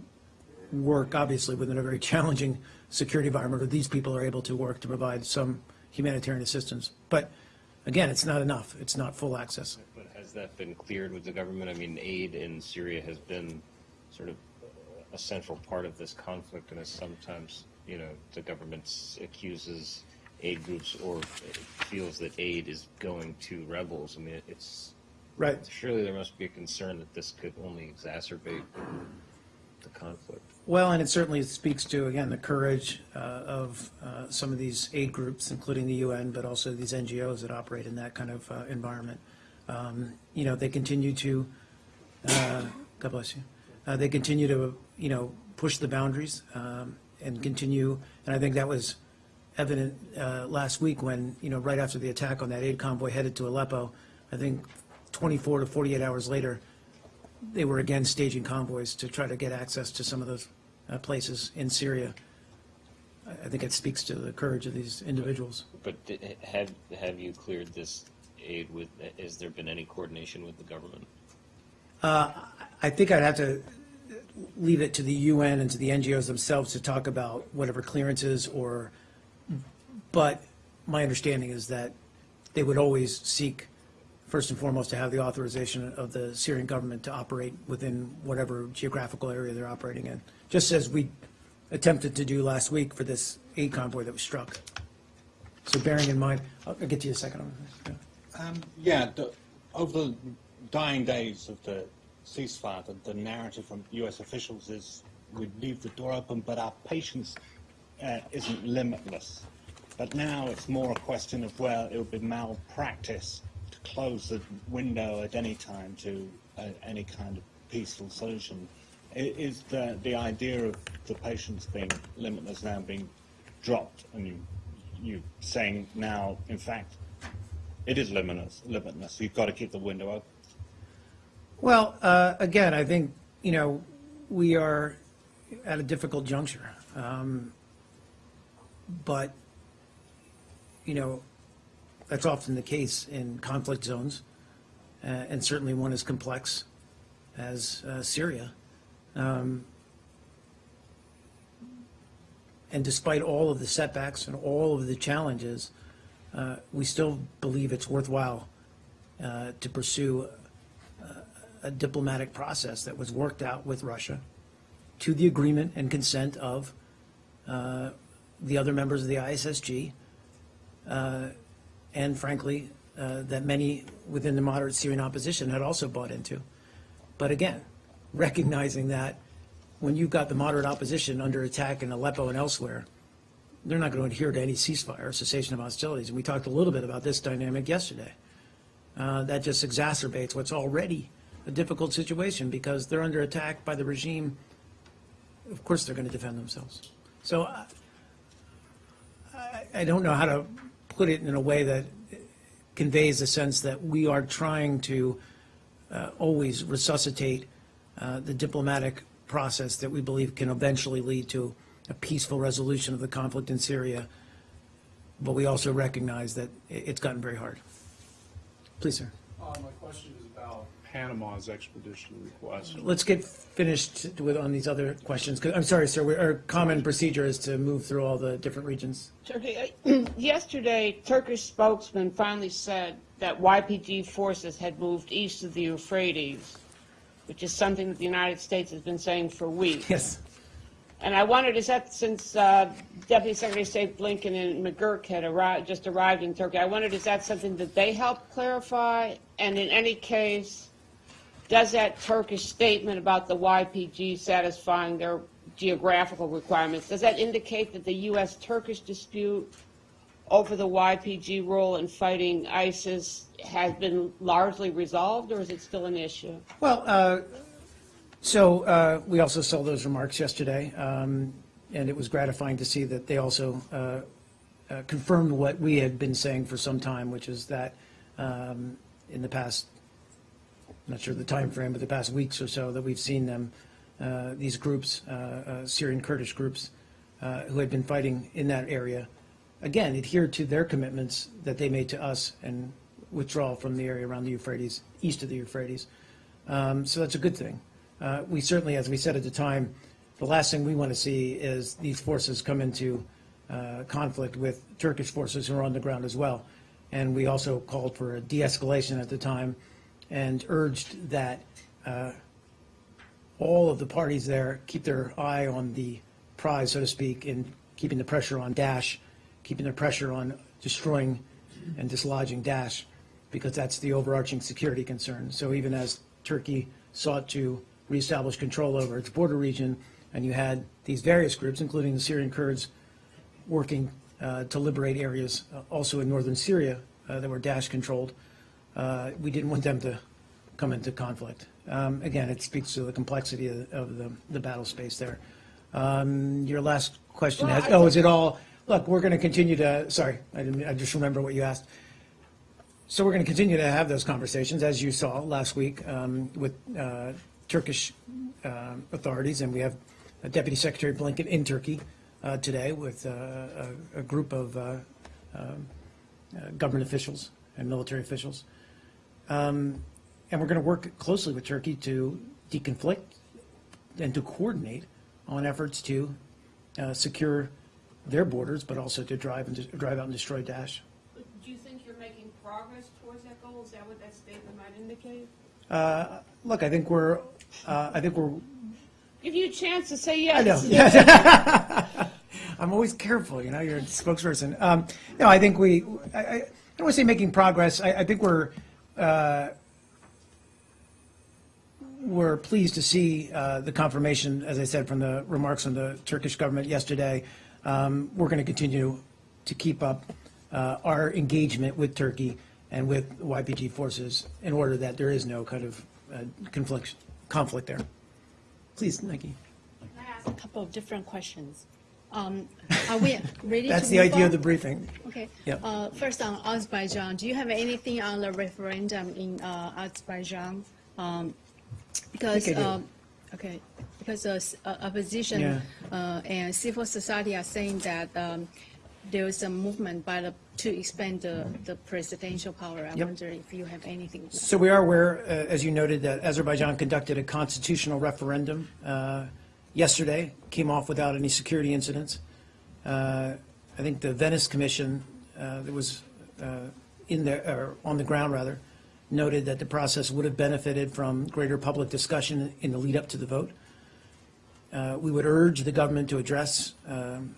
Speaker 1: work, obviously, within a very challenging security environment, or these people are able to work to provide some humanitarian assistance. But again, it's not enough. It's not full access.
Speaker 5: But has that been cleared with the government? I mean, aid in Syria has been sort of a central part of this conflict, and is sometimes, you know, the government accuses aid groups or feels that aid is going to rebels. I mean, it's,
Speaker 1: Right.
Speaker 5: surely there must be a concern that this could only exacerbate the conflict.
Speaker 1: Well, and it certainly speaks to, again, the courage uh, of uh, some of these aid groups, including the UN, but also these NGOs that operate in that kind of uh, environment. Um, You know, they continue to, uh, God bless you, Uh, they continue to, you know, push the boundaries um, and continue, and I think that was evident uh, last week when, you know, right after the attack on that aid convoy headed to Aleppo, I think 24 to 48 hours later, they were again staging convoys to try to get access to some of those uh, places in Syria. I think it speaks to the courage of these individuals.
Speaker 5: But di- have, have you cleared this aid with, has there been any coordination with the government?
Speaker 1: I think I'd have to leave it to the UN and to the NGOs themselves to talk about whatever clearances or, but my understanding is that they would always seek, first and foremost, to have the authorization of the Syrian government to operate within whatever geographical area they're operating in, just as we attempted to do last week for this aid convoy that was struck. So bearing in mind, I'll I'll get to you a second yeah.
Speaker 12: Um, yeah, the, over the dying days of the ceasefire, the, the narrative from U.S. officials is we leave the door open, but our patience uh, isn't limitless. But now it's more a question of, well, it would be malpractice to close the window at any time to uh, any kind of peaceful solution. I- Is the, the idea of the patience being limitless now being dropped, and you, you saying now, in fact, it is limitless. Limitless. You've got to keep the window open.
Speaker 1: Well, uh, again, I think, you know, we are at a difficult juncture. Um, But, you know, that's often the case in conflict zones, uh, and certainly one as complex as uh, Syria. Um, And despite all of the setbacks and all of the challenges, uh, we still believe it's worthwhile uh, to pursue a diplomatic process that was worked out with Russia to the agreement and consent of uh, the other members of the ISSG. Uh, and frankly, uh, that many within the moderate Syrian opposition had also bought into. But again, recognizing that when you've got the moderate opposition under attack in Aleppo and elsewhere, they're not going to adhere to any ceasefire or cessation of hostilities. And we talked a little bit about this dynamic yesterday. Uh, that just exacerbates what's already a difficult situation because they're under attack by the regime. Of course, they're going to defend themselves. So I, I- I don't know how to put it in a way that conveys the sense that we are trying to uh, always resuscitate uh, the diplomatic process that we believe can eventually lead to a peaceful resolution of the conflict in Syria. But we also recognize that it's gotten very hard. Please, sir.
Speaker 8: Uh, my question Panama's extradition request.
Speaker 1: Let's get finished with, on these other questions. 'Cause- I'm sorry, sir, we- our common procedure is to move through all the different regions.
Speaker 13: Turkey, uh, yesterday, Turkish spokesman finally said that YPG forces had moved east of the Euphrates, which is something that the United States has been saying for weeks.
Speaker 1: Yes.
Speaker 13: And I wondered, is that since uh, Deputy Secretary of State Blinken and McGurk had arrived, just arrived in Turkey, I wondered, is that something that they helped clarify? And in any case, does that Turkish statement about the YPG satisfying their geographical requirements, does that indicate that the U.S.-Turkish dispute over the YPG role in fighting ISIS has been largely resolved, or is it still an issue?
Speaker 1: Well, uh, so uh, we also saw those remarks yesterday, um, and it was gratifying to see that they also uh, uh, confirmed what we had been saying for some time, which is that um, in the past, not sure the time frame, but the past weeks or so, that we've seen them, uh, these groups, uh, uh, Syrian Kurdish groups, uh, who had been fighting in that area, again, adhere to their commitments that they made to us and withdraw from the area around the Euphrates, east of the Euphrates. Um, So that's a good thing. Uh, We certainly, as we said at the time, the last thing we want to see is these forces come into uh, conflict with Turkish forces who are on the ground as well. And we also called for a de-escalation at the time and urged that uh, all of the parties there keep their eye on the prize, so to speak, in keeping the pressure on Daesh, keeping the pressure on destroying and dislodging Daesh, because that's the overarching security concern. So even as Turkey sought to reestablish control over its border region, and you had these various groups, including the Syrian Kurds, working uh, to liberate areas uh, also in northern Syria uh, that were Daesh-controlled, uh, we didn't want them to come into conflict. Um, Again, it speaks to the complexity of of the the battle space there. Um, Your last question
Speaker 13: Well,
Speaker 1: has, oh, is it all, look, we're going to continue to, sorry, I didn't, I just remember what you asked. So we're going to continue to have those conversations, as you saw last week, um, with uh, Turkish um, authorities, and we have uh, Deputy Secretary Blinken in Turkey uh, today with uh, a a group of uh, um, uh, government officials and military officials. Um, And we're going to work closely with Turkey to deconflict and to coordinate on efforts to uh, secure their borders, but also to drive and, dis- drive out and destroy Daesh.
Speaker 13: Do you think you're making progress towards that goal? Is that what that statement might indicate?
Speaker 1: Uh, Look, I think we're, uh, I think we're,
Speaker 13: Give you a chance to say yes.
Speaker 1: I know. I'm always careful, you know, you're a spokesperson. Um, No, I think we, I, I I don't want to say making progress, I, I think we're, uh, we're pleased to see uh, the confirmation, as I said, from the remarks from the Turkish government yesterday. Um, We're going to continue to keep up uh, our engagement with Turkey and with YPG forces in order that there is no kind of uh, conflict, conflict there. Please, Nikki.
Speaker 4: Can I ask a couple of different questions? Um, Are we ready to
Speaker 1: That's the idea of the briefing.
Speaker 4: Okay.
Speaker 1: Yep.
Speaker 4: Uh, First on Azerbaijan, do you have anything on the referendum in uh, Azerbaijan? Um, Because, um, okay, because uh, uh, opposition
Speaker 1: Yeah.
Speaker 4: uh, and civil society are saying that um, there is a movement by the, to expand the the presidential power. I
Speaker 1: Yep.
Speaker 4: wonder if you have anything.
Speaker 1: So we are aware, uh, as you noted, that Azerbaijan conducted a constitutional referendum uh, yesterday, came off without any security incidents. Uh, I think the Venice Commission uh, that was uh, in or on the ground rather, noted that the process would have benefited from greater public discussion in the lead up to the vote. Uh, We would urge the government to address um,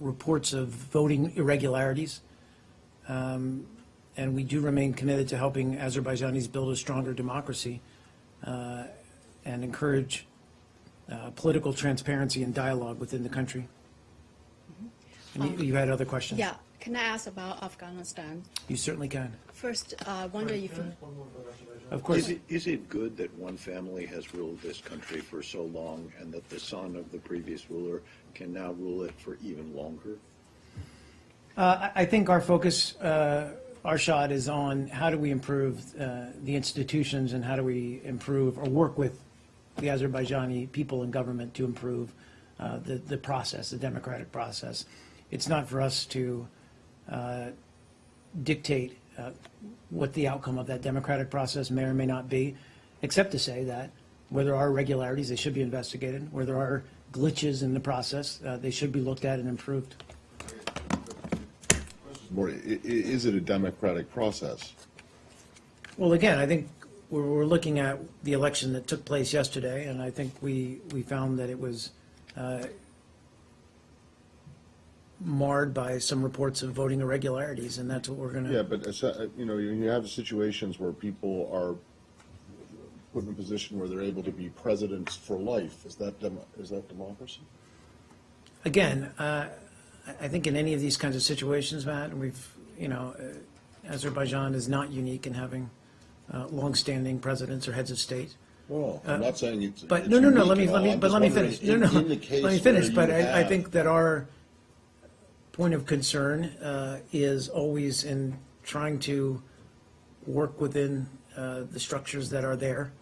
Speaker 1: reports of voting irregularities. Um, And we do remain committed to helping Azerbaijanis build a stronger democracy uh, and encourage uh, political transparency and dialogue within the country. And you- you had other questions?
Speaker 4: Yeah, can I ask about Afghanistan?
Speaker 1: You certainly can.
Speaker 4: First, I wonder if, you-
Speaker 1: Of
Speaker 9: Is
Speaker 1: course,
Speaker 9: it, is it good that one family has ruled this country for so long and that the son of the previous ruler can now rule it for even longer?
Speaker 1: Uh, I I think our focus, uh, our shot is on how do we improve uh, the institutions and how do we improve or work with the Azerbaijani people and government to improve uh, the, the process, the democratic process. It's not for us to uh, dictate uh, what the outcome of that democratic process may or may not be, except to say that where there are irregularities, they should be investigated. Where there are glitches in the process, uh, they should be looked at and improved.
Speaker 3: More, i- i- is it a democratic process?
Speaker 1: Well, again, I think we're, we're looking at the election that took place yesterday, and I think we, we found that it was uh, marred by some reports of voting irregularities, and that's what we're going to.
Speaker 3: Yeah, but, uh, you know, you have situations where people are put in a position where they're able to be presidents for life. Is that, is that democracy?
Speaker 1: Again, uh, I I think in any of these kinds of situations, Matt, and we've, you know, uh, Azerbaijan is not unique in having uh, longstanding presidents or heads of state.
Speaker 3: Well, I'm not saying it's.
Speaker 1: But,
Speaker 3: it's
Speaker 1: no, no, no, let me, let me, but let me finish. No,
Speaker 3: in-
Speaker 1: no,
Speaker 3: in
Speaker 1: let me finish, but I, I think that our point of concern uh, is always in trying to work within uh, the structures that are there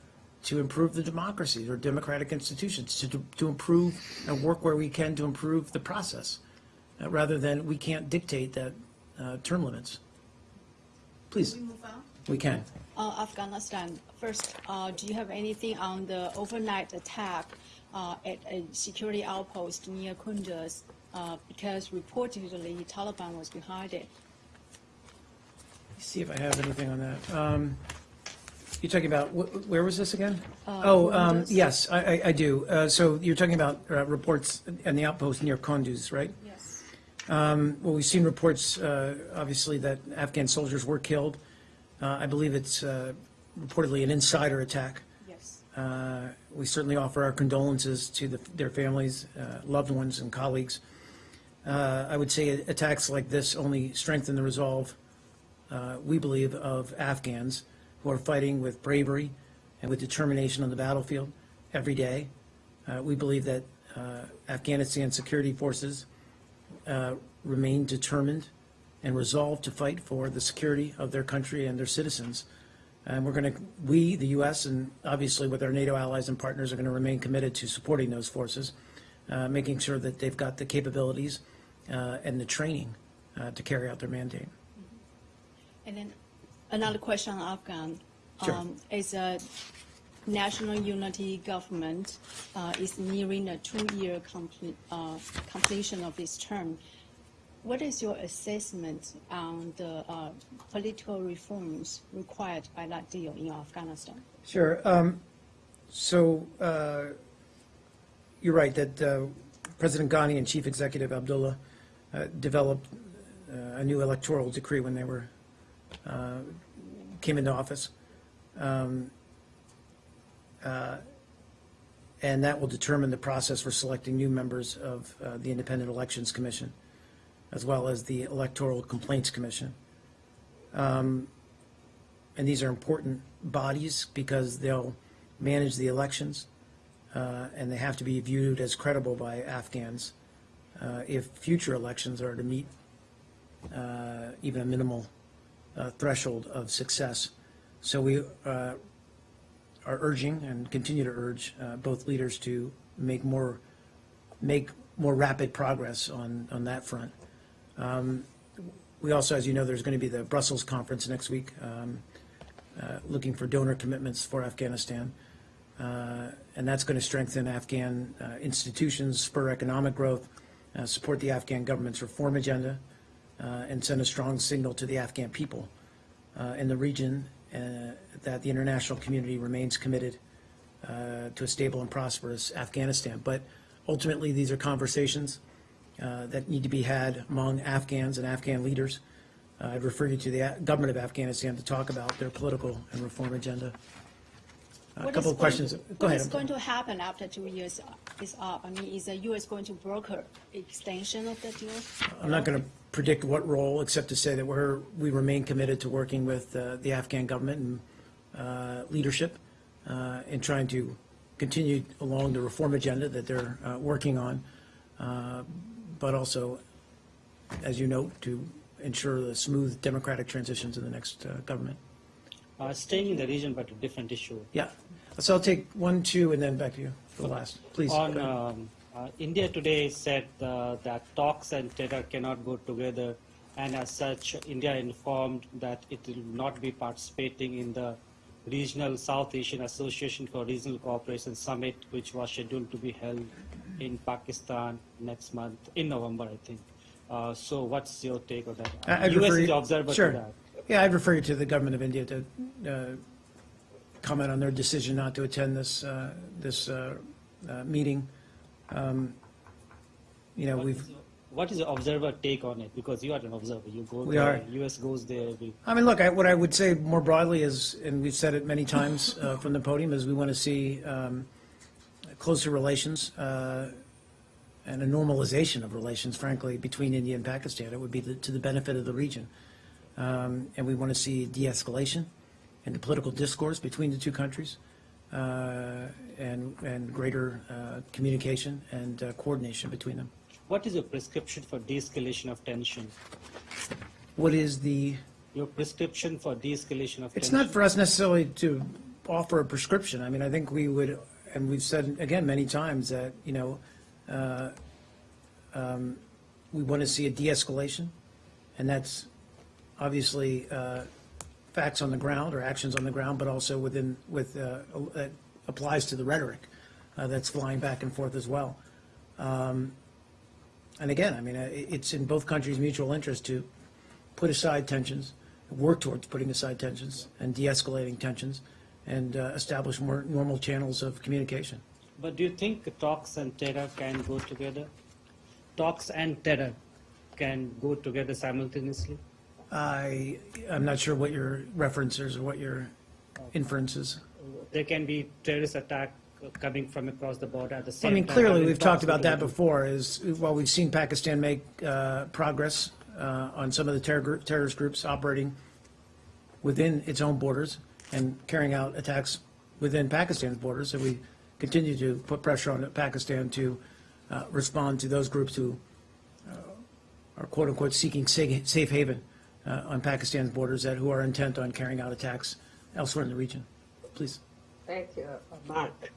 Speaker 1: to improve the democracies or democratic institutions, to, to improve and work where we can to improve the process, uh, rather than we can't dictate that uh, term limits. Please,
Speaker 4: we move on?
Speaker 1: we can.
Speaker 4: Uh, Afghanistan, first, uh, do you have anything on the overnight attack uh, at a security outpost near Kunduz? Uh, Because reportedly Taliban was behind it.
Speaker 1: See if I have anything on that. Um, You're talking about, wh- where was this again?
Speaker 4: Uh,
Speaker 1: Oh, um, yes, I, I- I do. Uh, So you're talking about uh, reports and the outpost near Kunduz, right?
Speaker 4: Yes.
Speaker 1: Um, Well, we've seen reports, uh, obviously, that Afghan soldiers were killed. Uh, I believe it's uh, reportedly an insider attack.
Speaker 4: Yes.
Speaker 1: Uh, We certainly offer our condolences to the- their families, uh, loved ones, and colleagues. Uh, I would say attacks like this only strengthen the resolve, uh, we believe, of Afghans who are fighting with bravery and with determination on the battlefield every day. Uh, We believe that uh, Afghanistan security forces uh, remain determined and resolved to fight for the security of their country and their citizens. And we're going to, we, the U.S., and obviously with our NATO allies and partners, are going to remain committed to supporting those forces, uh, making sure that they've got the capabilities uh, and the training uh, to carry out their mandate.
Speaker 4: And then another question on Afghan.
Speaker 1: Sure.
Speaker 4: Um, Is a national unity government uh, is nearing a two-year comple- uh, completion of its term. What is your assessment on the uh, political reforms required by that deal in Afghanistan?
Speaker 1: Sure. Um, So uh, you're right that uh, President Ghani and Chief Executive Abdullah uh, developed uh, a new electoral decree when they were, uh, came into office. Um, And that will determine the process for selecting new members of the Independent Elections Commission, as well as the Electoral Complaints Commission. Um, And these are important bodies because they'll manage the elections, uh, and they have to be viewed as credible by Afghans uh, if future elections are to meet uh, even a minimal uh, threshold of success. So we uh, are urging and continue to urge uh, both leaders to make more, make more rapid progress on, on that front. Um, We also, as you know, there's going to be the Brussels conference next week, um, uh, looking for donor commitments for Afghanistan. Uh, And that's going to strengthen Afghan uh, institutions, spur economic growth, uh, support the Afghan government's reform agenda, uh, and send a strong signal to the Afghan people uh, in the region that the international community remains committed to a stable and prosperous Afghanistan. But ultimately, these are conversations uh, that need to be had among Afghans and Afghan leaders. uh, I'd refer you to the A- government of Afghanistan to talk about their political and reform agenda. Uh, A
Speaker 4: What
Speaker 1: couple of questions.
Speaker 4: to-
Speaker 1: Go
Speaker 4: What
Speaker 1: ahead.
Speaker 4: is going to happen after two years is up? I mean, is the U.S. going to broker extension of the deal?
Speaker 1: I'm not going to predict what role, except to say that we're, we remain committed to working with uh, the Afghan government and uh, leadership uh, in trying to continue along the reform agenda that they're uh, working on, uh, but also, as you note, to ensure the smooth democratic transitions in the next uh, government.
Speaker 12: Uh, staying in the region, but a different issue.
Speaker 1: Yeah. So I'll take one, two, and then back to you for the last. Please.
Speaker 12: On um, uh, India today said uh, that talks and terror cannot go together, and as such, India informed that it will not be participating in the regional South Asian Association for Regional Cooperation Summit, which was scheduled to be held in Pakistan next month in November, I think. Uh, so, what's your take on that?
Speaker 1: I- I'd
Speaker 12: U.S.
Speaker 1: refer
Speaker 12: is
Speaker 1: you-
Speaker 12: the observer
Speaker 1: sure.
Speaker 12: to that.
Speaker 1: Yeah, I'd refer you to the government of India to uh, comment on their decision not to attend this, uh, this uh, uh, meeting. Um, You know, we've,
Speaker 12: What is the observer take on it? Because you are an observer. You go
Speaker 1: We
Speaker 12: there,
Speaker 1: are.
Speaker 12: U.S. goes there.
Speaker 1: I mean, look, I- what I would say more broadly is, and we've said it many times uh, from the podium, is we want to see um, closer relations uh, and a normalization of relations, frankly, between India and Pakistan. It would be the- to the benefit of the region. Um, And we want to see de-escalation in the political discourse between the two countries uh, and, and greater uh, communication and uh, coordination between them.
Speaker 12: What is your prescription for de-escalation of tension?
Speaker 1: What is the
Speaker 12: Your prescription for de-escalation of tension?
Speaker 1: It's
Speaker 12: tension?
Speaker 1: not for us necessarily to offer a prescription. I mean, I think we would, and we've said again many times that, you know, uh, um, we want to see a de-escalation, and that's obviously uh, facts on the ground or actions on the ground, but also within, with, uh, uh, applies to the rhetoric uh, that's flying back and forth as well. Um, And again, I mean, uh, it's in both countries' mutual interest to put aside tensions, work towards putting aside tensions and de-escalating tensions, and uh, establish more normal channels of communication.
Speaker 12: But do you think talks and terror can go together? Talks and terror can go together simultaneously?
Speaker 1: I, I'm not sure what your references or what your inferences.
Speaker 12: There can be terrorist attack coming from across the border at the
Speaker 1: I
Speaker 12: same time.
Speaker 1: I mean, clearly, we've talked about that before, is while we've seen Pakistan make uh, progress uh, on some of the terror terrorist groups operating within its own borders and carrying out attacks within Pakistan's borders, so we continue to put pressure on Pakistan to uh, respond to those groups who uh, are quote-unquote seeking safe haven uh, on Pakistan's borders, that who are intent on carrying out attacks elsewhere in the region. Please.
Speaker 14: Thank you, uh, Mark.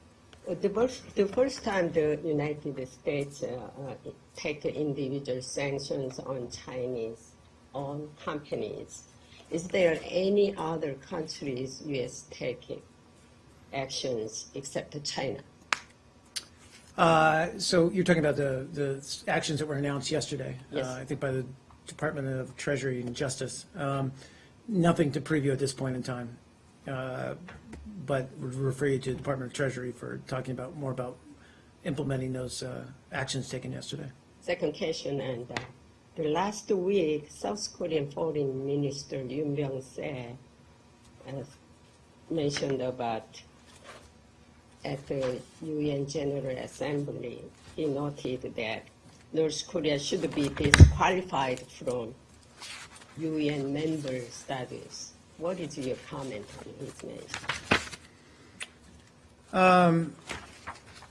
Speaker 14: The first, the first time the United States uh, uh, take individual sanctions on Chinese owned companies, is there any other countries U.S. taking actions except China?
Speaker 1: Uh, So you're talking about the, the actions that were announced yesterday?
Speaker 14: Yes.
Speaker 1: uh, I think by the Department of Treasury and Justice. Um, Nothing to preview at this point in time, uh, but would refer you to the Department of Treasury for talking about, more about implementing those uh, actions taken yesterday.
Speaker 14: Second question, and uh, the last week, South Korean Foreign Minister Yoon Byung-se uh, mentioned about at the UN General Assembly, he noted that North Korea should be disqualified from UN member status. What is your comment on his mention?
Speaker 1: Um,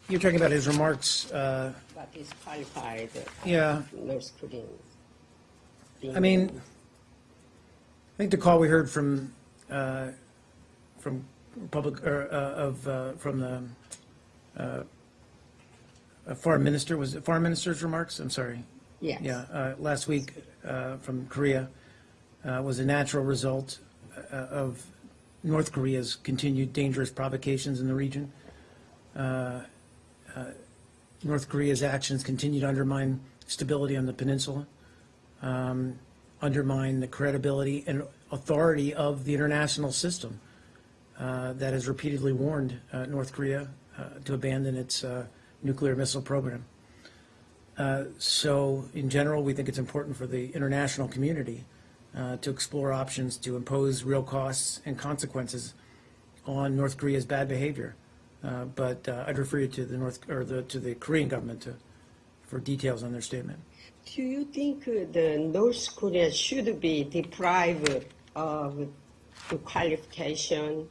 Speaker 1: You're talking about his remarks, uh,
Speaker 14: What disqualified uh,
Speaker 1: Yeah.
Speaker 14: North Koreans?
Speaker 1: I mean. I think the call we heard from, uh, from Republic, or, uh, of, uh, from the foreign minister, was it foreign minister's remarks? I'm sorry.
Speaker 14: Yes.
Speaker 1: Yeah, uh, last week uh, from Korea uh, was a natural result of North Korea's continued dangerous provocations in the region. Uh, uh, North Korea's actions continue to undermine stability on the peninsula, um, undermine the credibility and authority of the international system uh, that has repeatedly warned uh, North Korea uh, to abandon its uh, nuclear missile program. Uh, So in general, we think it's important for the international community uh, to explore options to impose real costs and consequences on North Korea's bad behavior. Uh, But uh, I'd refer you to the North, or the, to the Korean government to, for details on their statement.
Speaker 14: Do you think the North Korea should be deprived of the qualification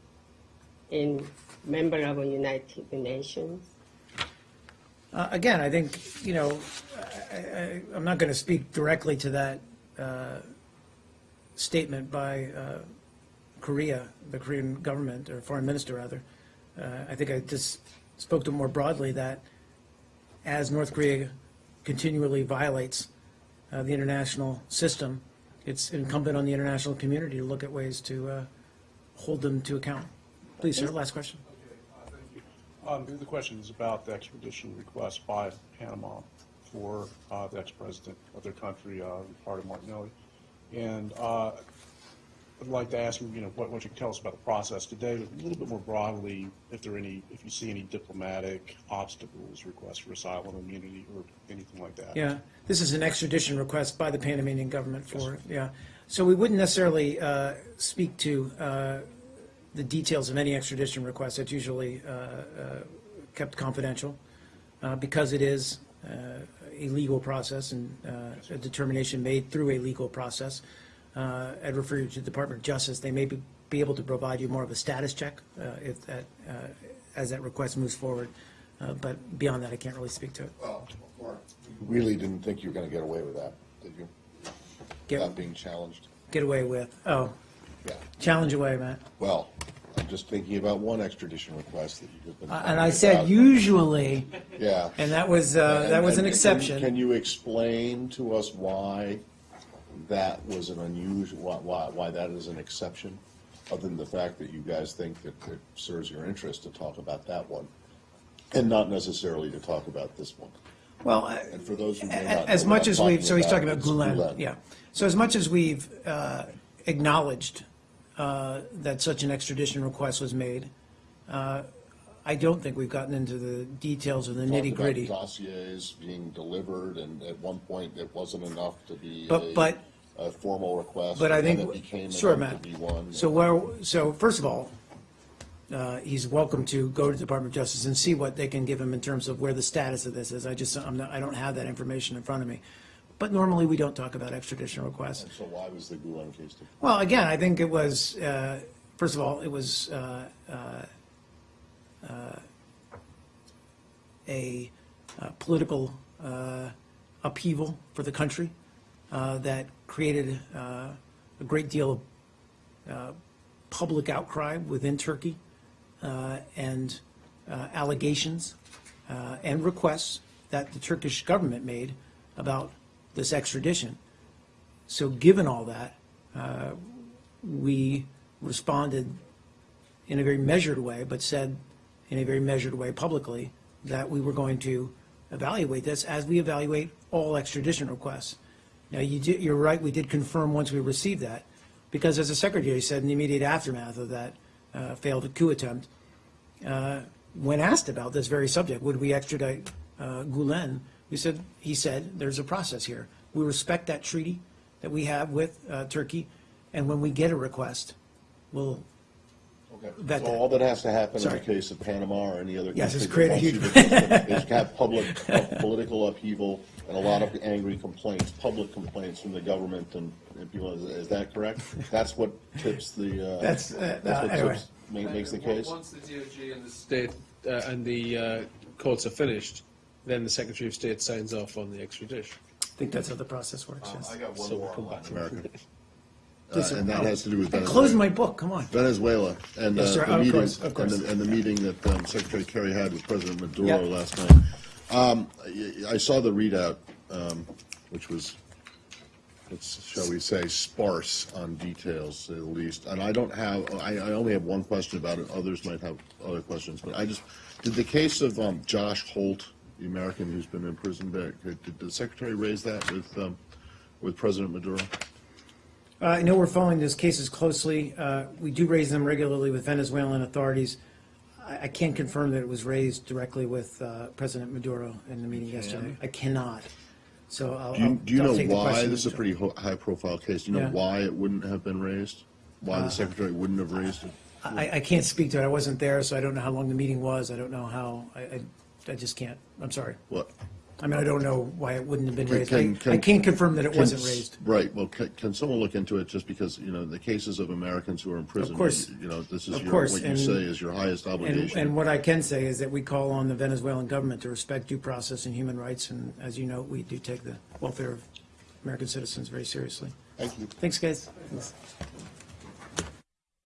Speaker 14: in member of the United Nations?
Speaker 1: Uh, Again, I think, you know, I- I- I'm not going to speak directly to that uh, statement by uh, Korea, the Korean government, or foreign minister, rather. Uh, I think I just spoke to more broadly that as North Korea continually violates uh, the international system, it's incumbent on the international community to look at ways to uh, hold them to account. Please, sir, last question.
Speaker 15: Um, the question is about the extradition request by Panama for, uh, the ex-president of their country, uh, Ricardo Martinelli. And, uh, I'd like to ask you, you know, what, what you can tell us about the process today, but a little bit more broadly, if there are any, if you see any diplomatic obstacles, requests for asylum, immunity, or anything like that.
Speaker 1: Yeah, this is an extradition request by the Panamanian government for, yeah. So we wouldn't necessarily uh, speak to uh, the details of any extradition request. It's usually uh, uh, kept confidential uh, because it is uh, a legal process and uh, a determination made through a legal process. Uh, I'd refer you to the Department of Justice. They may be be able to provide you more of a status check uh, if that, uh, as that request moves forward. Uh, But beyond that, I can't really speak to it.
Speaker 3: Well, Mark, you really didn't think you were going to get away with that, did you?
Speaker 1: Get-
Speaker 3: Without being challenged?
Speaker 1: Get away with, oh,
Speaker 3: Yeah.
Speaker 1: challenge away, Matt.
Speaker 3: Well, I'm just thinking about one extradition request that you've been.
Speaker 1: Uh, And I said
Speaker 3: about.
Speaker 1: usually,
Speaker 3: Yeah.
Speaker 1: and that was, uh, that was an
Speaker 3: and
Speaker 1: exception.
Speaker 3: Can you explain to us why that was an unusual, why- why, why that is an exception? Other than the fact that you guys think that it serves your interest to talk about that one, and not necessarily to talk about this one.
Speaker 1: Well, I-
Speaker 3: And for those who may not.
Speaker 1: As much as we've, so he's talking about
Speaker 3: it's
Speaker 1: Gulen, yeah. So as much as we've uh, acknowledged that such an extradition request was made, uh, I don't think we've gotten into the details of the nitty gritty.
Speaker 3: Dossiers being delivered, and at one point, it wasn't enough to be
Speaker 1: But-
Speaker 3: a-
Speaker 1: but-
Speaker 3: a formal request.
Speaker 1: But I think,
Speaker 3: it became
Speaker 1: sure, Matt.
Speaker 3: one.
Speaker 1: So where, so first of all, uh, he's welcome to go to the Department of Justice and see what they can give him in terms of where the status of this is. I just, I'm not, I don't have that information in front of me. But normally, we don't talk about extradition requests.
Speaker 3: So why was the Gulen case different?
Speaker 1: Well, again, I think it was, uh, first of all, it was uh, uh, uh, a uh, political uh, upheaval for the country uh, that created uh, a great deal of uh, public outcry within Turkey uh, and uh, allegations uh, and requests that the Turkish government made about this extradition. So given all that, uh, we responded in a very measured way, but said in a very measured way publicly that we were going to evaluate this as we evaluate all extradition requests. Now, you you're right, we did confirm once we received that, because as the secretary said in the immediate aftermath of that uh, failed coup attempt, uh, when asked about this very subject, would we extradite uh, Gulen, we said, he said, there's a process here. We respect that treaty that we have with uh, Turkey, and when we get a request, we'll vet
Speaker 3: So
Speaker 1: that.
Speaker 3: all that has to happen in the case of Panama or any other.
Speaker 1: Yes,
Speaker 3: country
Speaker 1: is create a huge-
Speaker 3: wants Is have public, uh, political upheaval and a lot of angry complaints, public complaints from the government and and people, is- is that correct? That's what tips the, uh.
Speaker 1: That's, uh,
Speaker 3: That's what
Speaker 1: uh, anyway.
Speaker 3: tips, ma- makes the case?
Speaker 8: Once the DOJ and the state uh, and the uh, courts are finished, then the Secretary of State signs off on the extradition.
Speaker 1: I think that's how the process works, yes.
Speaker 3: I got one
Speaker 8: So we'll
Speaker 3: more
Speaker 8: come back.
Speaker 3: Latin America. Uh,
Speaker 1: Yes, sir.
Speaker 3: And that has to do with
Speaker 1: I
Speaker 3: Venezuela.
Speaker 1: closed my book, come on.
Speaker 3: Venezuela and uh,
Speaker 1: Yes, sir.
Speaker 3: the
Speaker 1: Of
Speaker 3: meeting,
Speaker 1: course, of
Speaker 3: and
Speaker 1: course.
Speaker 3: the, and the meeting that um, Secretary Kerry had with President Maduro
Speaker 1: Yep.
Speaker 3: last night. Um, I I saw the readout, um, which was, let's, shall we say, sparse on details at least. And I don't have, I, I only have one question about it. Others might have other questions. But I just, did the case of um, Josh Holt, the American who's been imprisoned there, did the Secretary raise that with, um, with President Maduro?
Speaker 1: Uh, I know we're following those cases closely. Uh, We do raise them regularly with Venezuelan authorities. I I can't confirm that it was raised directly with uh, President Maduro in the meeting yesterday. I cannot. So I'll,
Speaker 3: Do you,
Speaker 1: I'll
Speaker 3: do you
Speaker 1: I'll
Speaker 3: know
Speaker 1: take the
Speaker 3: why
Speaker 1: question.
Speaker 3: this is a pretty ho- high-profile case? Do you know
Speaker 1: Yeah.
Speaker 3: why it wouldn't have been raised? Why
Speaker 1: Uh,
Speaker 3: the secretary wouldn't have raised it?
Speaker 1: I, I can't speak to it. I wasn't there, so I don't know how long the meeting was. I don't know how, I, I, I just can't. I'm sorry.
Speaker 3: What?
Speaker 1: I mean, I don't know why it wouldn't have been
Speaker 3: Can-
Speaker 1: raised. I,
Speaker 3: can- can-
Speaker 1: I can't confirm that it wasn't raised.
Speaker 3: Right, well, can, can someone look into it, just because, you know, the cases of Americans who are in prison,
Speaker 1: course.
Speaker 3: you know, this is
Speaker 1: Of
Speaker 3: your,
Speaker 1: course,
Speaker 3: what you
Speaker 1: and-
Speaker 3: say is your highest
Speaker 1: And,
Speaker 3: obligation.
Speaker 1: and what I can say is that we call on the Venezuelan government to respect due process and human rights, and as you know, we do take the welfare of American citizens very seriously.
Speaker 3: Thank you.
Speaker 1: Thanks, guys.